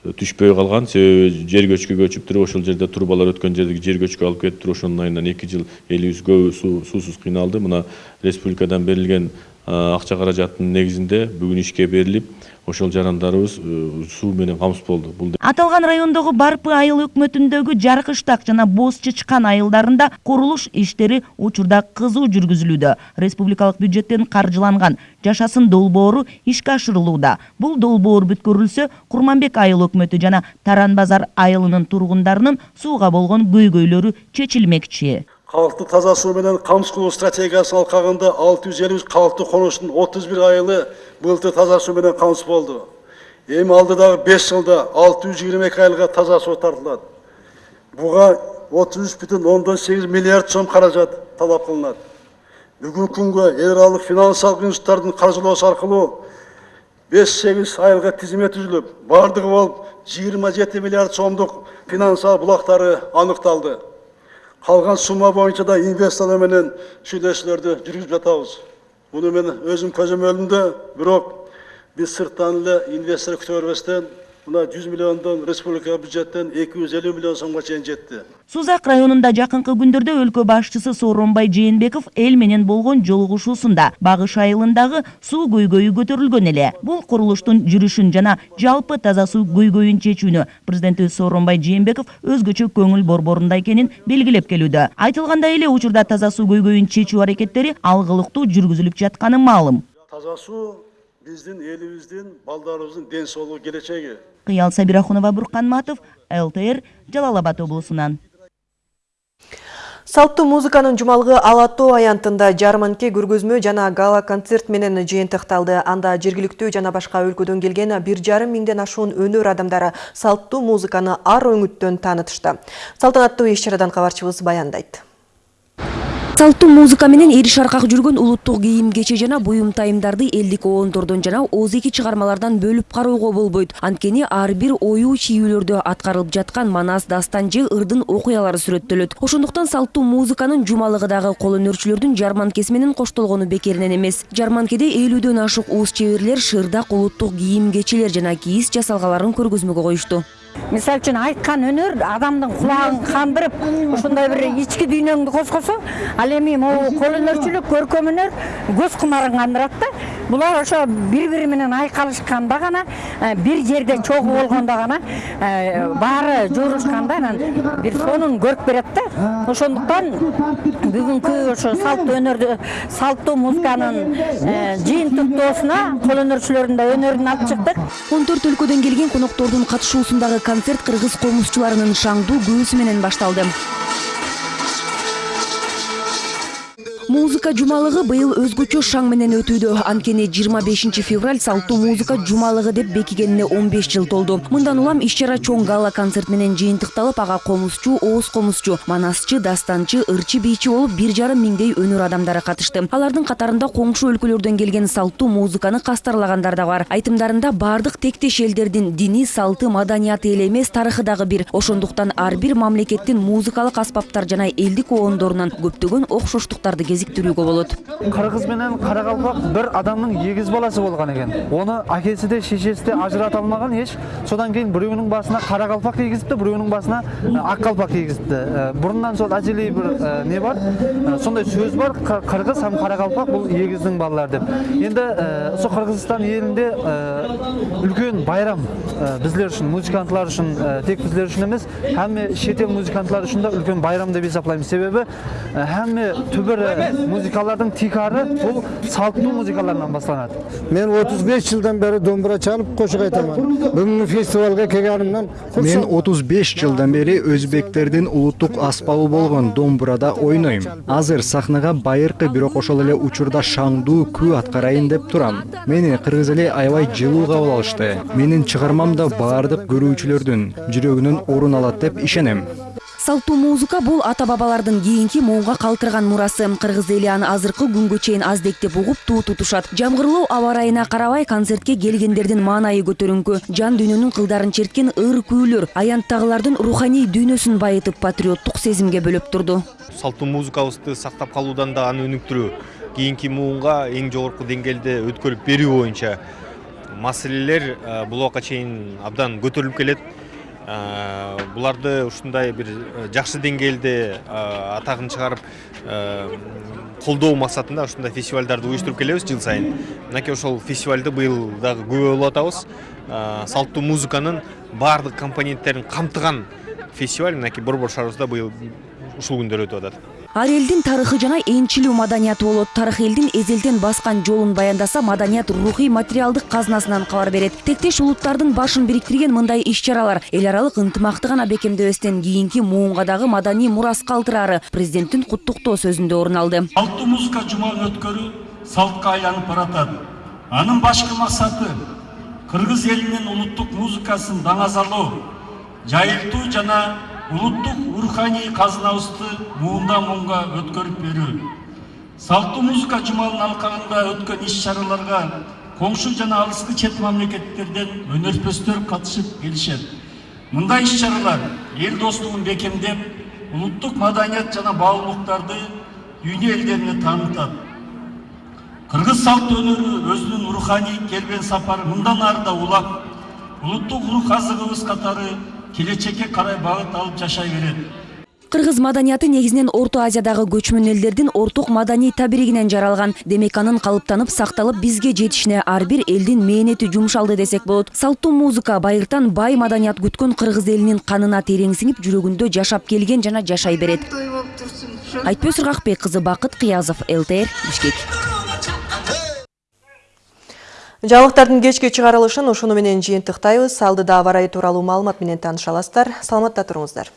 түшпөй калган себеби жер көчкү көчүп туруп ошол жерде трубалар өткөн жердеги жер көчкү алып кетип туруп ошонун айынан эки жыл элибиз көбү суусуз кыйналды. Мына республикадан берилген акча каражаттын негизинде бүгүн ишке берилип ошол жарандарыбыз суу менен камсыз болду. Бул аталган райондогу барпы айыл өкмөтүндөгү жаркыштак жана боз чычкан айылдарында курулуш иштери учурда кызуу жүргүзүлүүдө. Республикалык бюджеттен каржыланган жашасын долбоору ишке ашырылууда. Бул долбоор бүткөрүлсө курманбек айыл өкмөтү жана таран базар айылынын тургундарынын сууга болгон көйгөйлөрү чечилмекчи. Халықты таза суу менен камсыз кылуу стратегиясынын алкагында алты жүз элүү үч калктуу конуштун отуз бир айылы былтыр таза суу менен камсыз болду эми алдыдагы беш жылда алты жүз жыйырма эки айылга таза үч бүтүн ондон сегиз миллиард сом каражат талап эл аралык финансылык институттардын каржылоосу аркылуу беш сегиз айылга тизме түзүлүп баардыгы болуп жыйырма жети миллиард сомдук финансылык булактары аныкталды калган сумма боюнча да инвесторлор менен сүйлөшүүлөрдү жүргүзүп жатабыз муну мен өзүм көзөмөлүмдө бирок биз сырттан эле инвестор күтө бербестен мына жүз миллиондон республика бюджеттен эки жүз элүү миллион сомго чейин жетти сузак районунда жакынкы күндөрдө өлкө башчысы сооронбай жээнбеков эл менен болгон жолугушуусунда багыш айылындагы суу көйгөйү көтөрүлгөн эле бул курулуштун жүрүшүн жана жалпы таза суу көйгөйүн чечүүнү президентибиз сооронбай жээнбеков өзгөчө көңүл борборунда экенин белгилеп келүүдө айтылгандай эле учурда таза суу көйгөйүн чечүү аракеттери алгылыктуу жүргүзүлүп жатканы маалым таза суу биздин элибиздин балдарыбыздын ден соолугу келечеги кыял сабирахунова буркан матов лтр жалал абад облусунан салттуу музыканын жумалыгы ала тоо аянтында жарманке көргөзмө жана гала концерт менен жыйынтыкталды. Анда жергиликтүү жана башка өлкөдөн келген бир жарым миңден ашуун өнөр адамдары салттуу музыканы ар өңүттөн таанытышты салтанаттуу иш чарадан кабарчыбыз баяндайт салттуу музыка менен эри шаркак жүргөн улуттук кийим кече жана буюм тайымдарды элдик оондордон жана ооз эки чыгармалардан бөлүп кароого болбойт. Анткени ар бир оюу чийүүлөрдө аткарылып жаткан манас дастан же ырдын окуялары сүрөттөлөт. Ошондуктан салттуу музыканын жумалыгы дагы кол өнөрчүлөрдүн жарманкеси менен коштолгону бекеринен эмес. Жарманкеде элүүдөн ашык уус чеберлер шырдак улуттук кийим кечелер жана кийиз жасалгаларын көргөзмөгө коюшту мисалы үчүн айткан өнөр адамдын кулагын кандырып ушундай бир ички дүйнөңдү козгосо ал эми могу кол өнөрчүлүк көркөм өнөр көз кумарын кандырат да булар ошо бири бири менен айкалышканда гана бир жерде чогуу болгондо гана баары жоорушканда анан бир сонун көрк берет да. Ошондуктан бүгүнкү ошо салттуу өнөрдү салттуу музыканын жыйынтыктоосуна кол өнөрчүлөрдүн да өнөрүн алып чыктык. Он төрт өлкөдөн келген коноктордун катышуусундагы концерт кыргыз комузчуларынын шаңдуу күбөсү менен башталды. Музыка жумалыгы быйыл өзгөчө шаң менен өтүүдө. Анткени жыйырма бешинчи февраль салттуу музыка жумалыгы деп бекигенине он беш жыл толду. Мындан улам иш чара чоң гала концерт менен жыйынтыкталып ага комузчу ооз комузчу манасчы дастанчы ырчы бийчи болуп бир жарым миңдей өнөр адамдары катышты. Алардын катарында коңшу өлкөлөрдөн келген салттуу музыканы кастарлагандар да бар. Айтымдарында баардык тектеш элдердин дини салты маданияты эле эмес тарыхы дагы бир. Ошондуктан ар бир мамлекеттин музыкалык аспаптар жана элдик оондорунан көптөгөн окшоштуктарды кезиктирүүгө болот кыргыз менен каракалпак бир адамдын эгиз баласы болгон экен ону акеси да шешеси да ажырата алмаган эч содан кийин бирөөнүн басына калпак кийгизипти бирөөнүн басына ак калпак кийгизипти мурундан сол ажелей бир не бар? Сондай сөз бар кыргыз һәм кара калпак бул эгиздин балалары деп. Энди ошо кыргызстан элинде үлкөн байрам биздер үчүн музыкантлар үчүн тек биздер үчүн эмес хамме чет эл музыкантлары үчүн да үлкөн байрам деп эсептейм себеби хамме түбүр музыкалардын тикары бул салттуу музыкалардан башталат мен отуз беш жылдан бери домбура чалып кошук айтаман бүгүнкү фестивалга келгенимден мен отуз беш жылдан бери өзбектердин улуттук аспабы болгон домбурада ойнойм азыр сахнага байыркы бирок ошол эле учурда шаңдуу күү аткарайын деп турам мени кыргыз эли аябай жылуу кабыл алышты менин чыгармам да баардык көрүүчүлөрдүн жүрөгүнөн орун алат деп ишенем салттуу музыка бул ата бабалардын кийинки моунга калтырган мурасы. Кыргыз эли аны азыркы күнгө чейин аздектеп угуп туу тутушат. Жамгырлуу аба ырайына карабай концертке келгендердин маанайы көтөрүңкү жан дүйнөнүн кылдарын черткен ыр күүлөр аянттагылардын руханий дүйнөсүн байытып патриоттук сезимге бөлөп турду. Салттуу музыкабызды сактап калуудан да аны өнүктүрүү кийинки муунга эң жогорку деңгээлде өткөрүп берүү боюнча. Маселелер бул убакка чейин абдан көтөрүлүп келет буларды ушундай бир жакшы деңгээлде атагын чыгарып колдоо максатында ушундай фестивалдарды уюштуруп келебиз жыл сайын. Мынакей ошол фестивалды быйыл дагы болуп атабыз салттуу музыканын баардык компоненттерин камтыган фестиваль. Мынакей борбор шаарыбызда быйыл ушул күндөр өтүп атат ар элдин тарыхы жана энчилүү маданияты болот. Тарых элдин эзелден баскан жолун баяндаса маданият рухий материалдык казынасынан кабар берет. Тектеш улуттардын башын бириктирген мындай иш чаралар эл аралык ынтымакты гана бекемдебестен кийинки муунга дагы маданий мурас калтырары президенттин куттуктоо сөзүндө орун алды. Музыка жумалын өткөрүү салтка айланып баратат. Анын башкы максаты кыргыз элинин улуттук музыкасын даңазалоо жайылтуу жана улуттук руханий казынабызды муундан муунга өткөрүп берүү. Салттуу музыка жумалынын алкагында өткөн иш чараларга коңшу жана алыскы чет мамлекеттерден өнөрпөстөр катышып келишет. Мындай иш чаралар эл достугун бекемдеп улуттук маданият жана баалуулуктарды дүйнө элдерине таанытат. Кыргыз салт өнөрү өзүнүн руханий келбен сапары мындан ары да улап улуттук рух азыгыбыз катары келечекке карай багыт алып жашай берет. Кыргыз маданияты негизинен орто азиядагы көчмөн элдердин орток маданий табиригинен жаралган. Демек анын калыптанып сакталып бизге жетишине ар бир элдин мээнети жумшалды десек болот. Салттуу музыка байыртан бай маданият күткөн кыргыз элинин канына терең сиңип жүрөгүндө жашап келген жана жашай берет. Айтпөз ыргакбек кызы бакыт кыязов лтр бишкек Жалықтардың кешке шығарылышын ұшыны менен Салды да аварайы туралы малымат менен таныша аласыздар. Саламатта тұрыңыздар.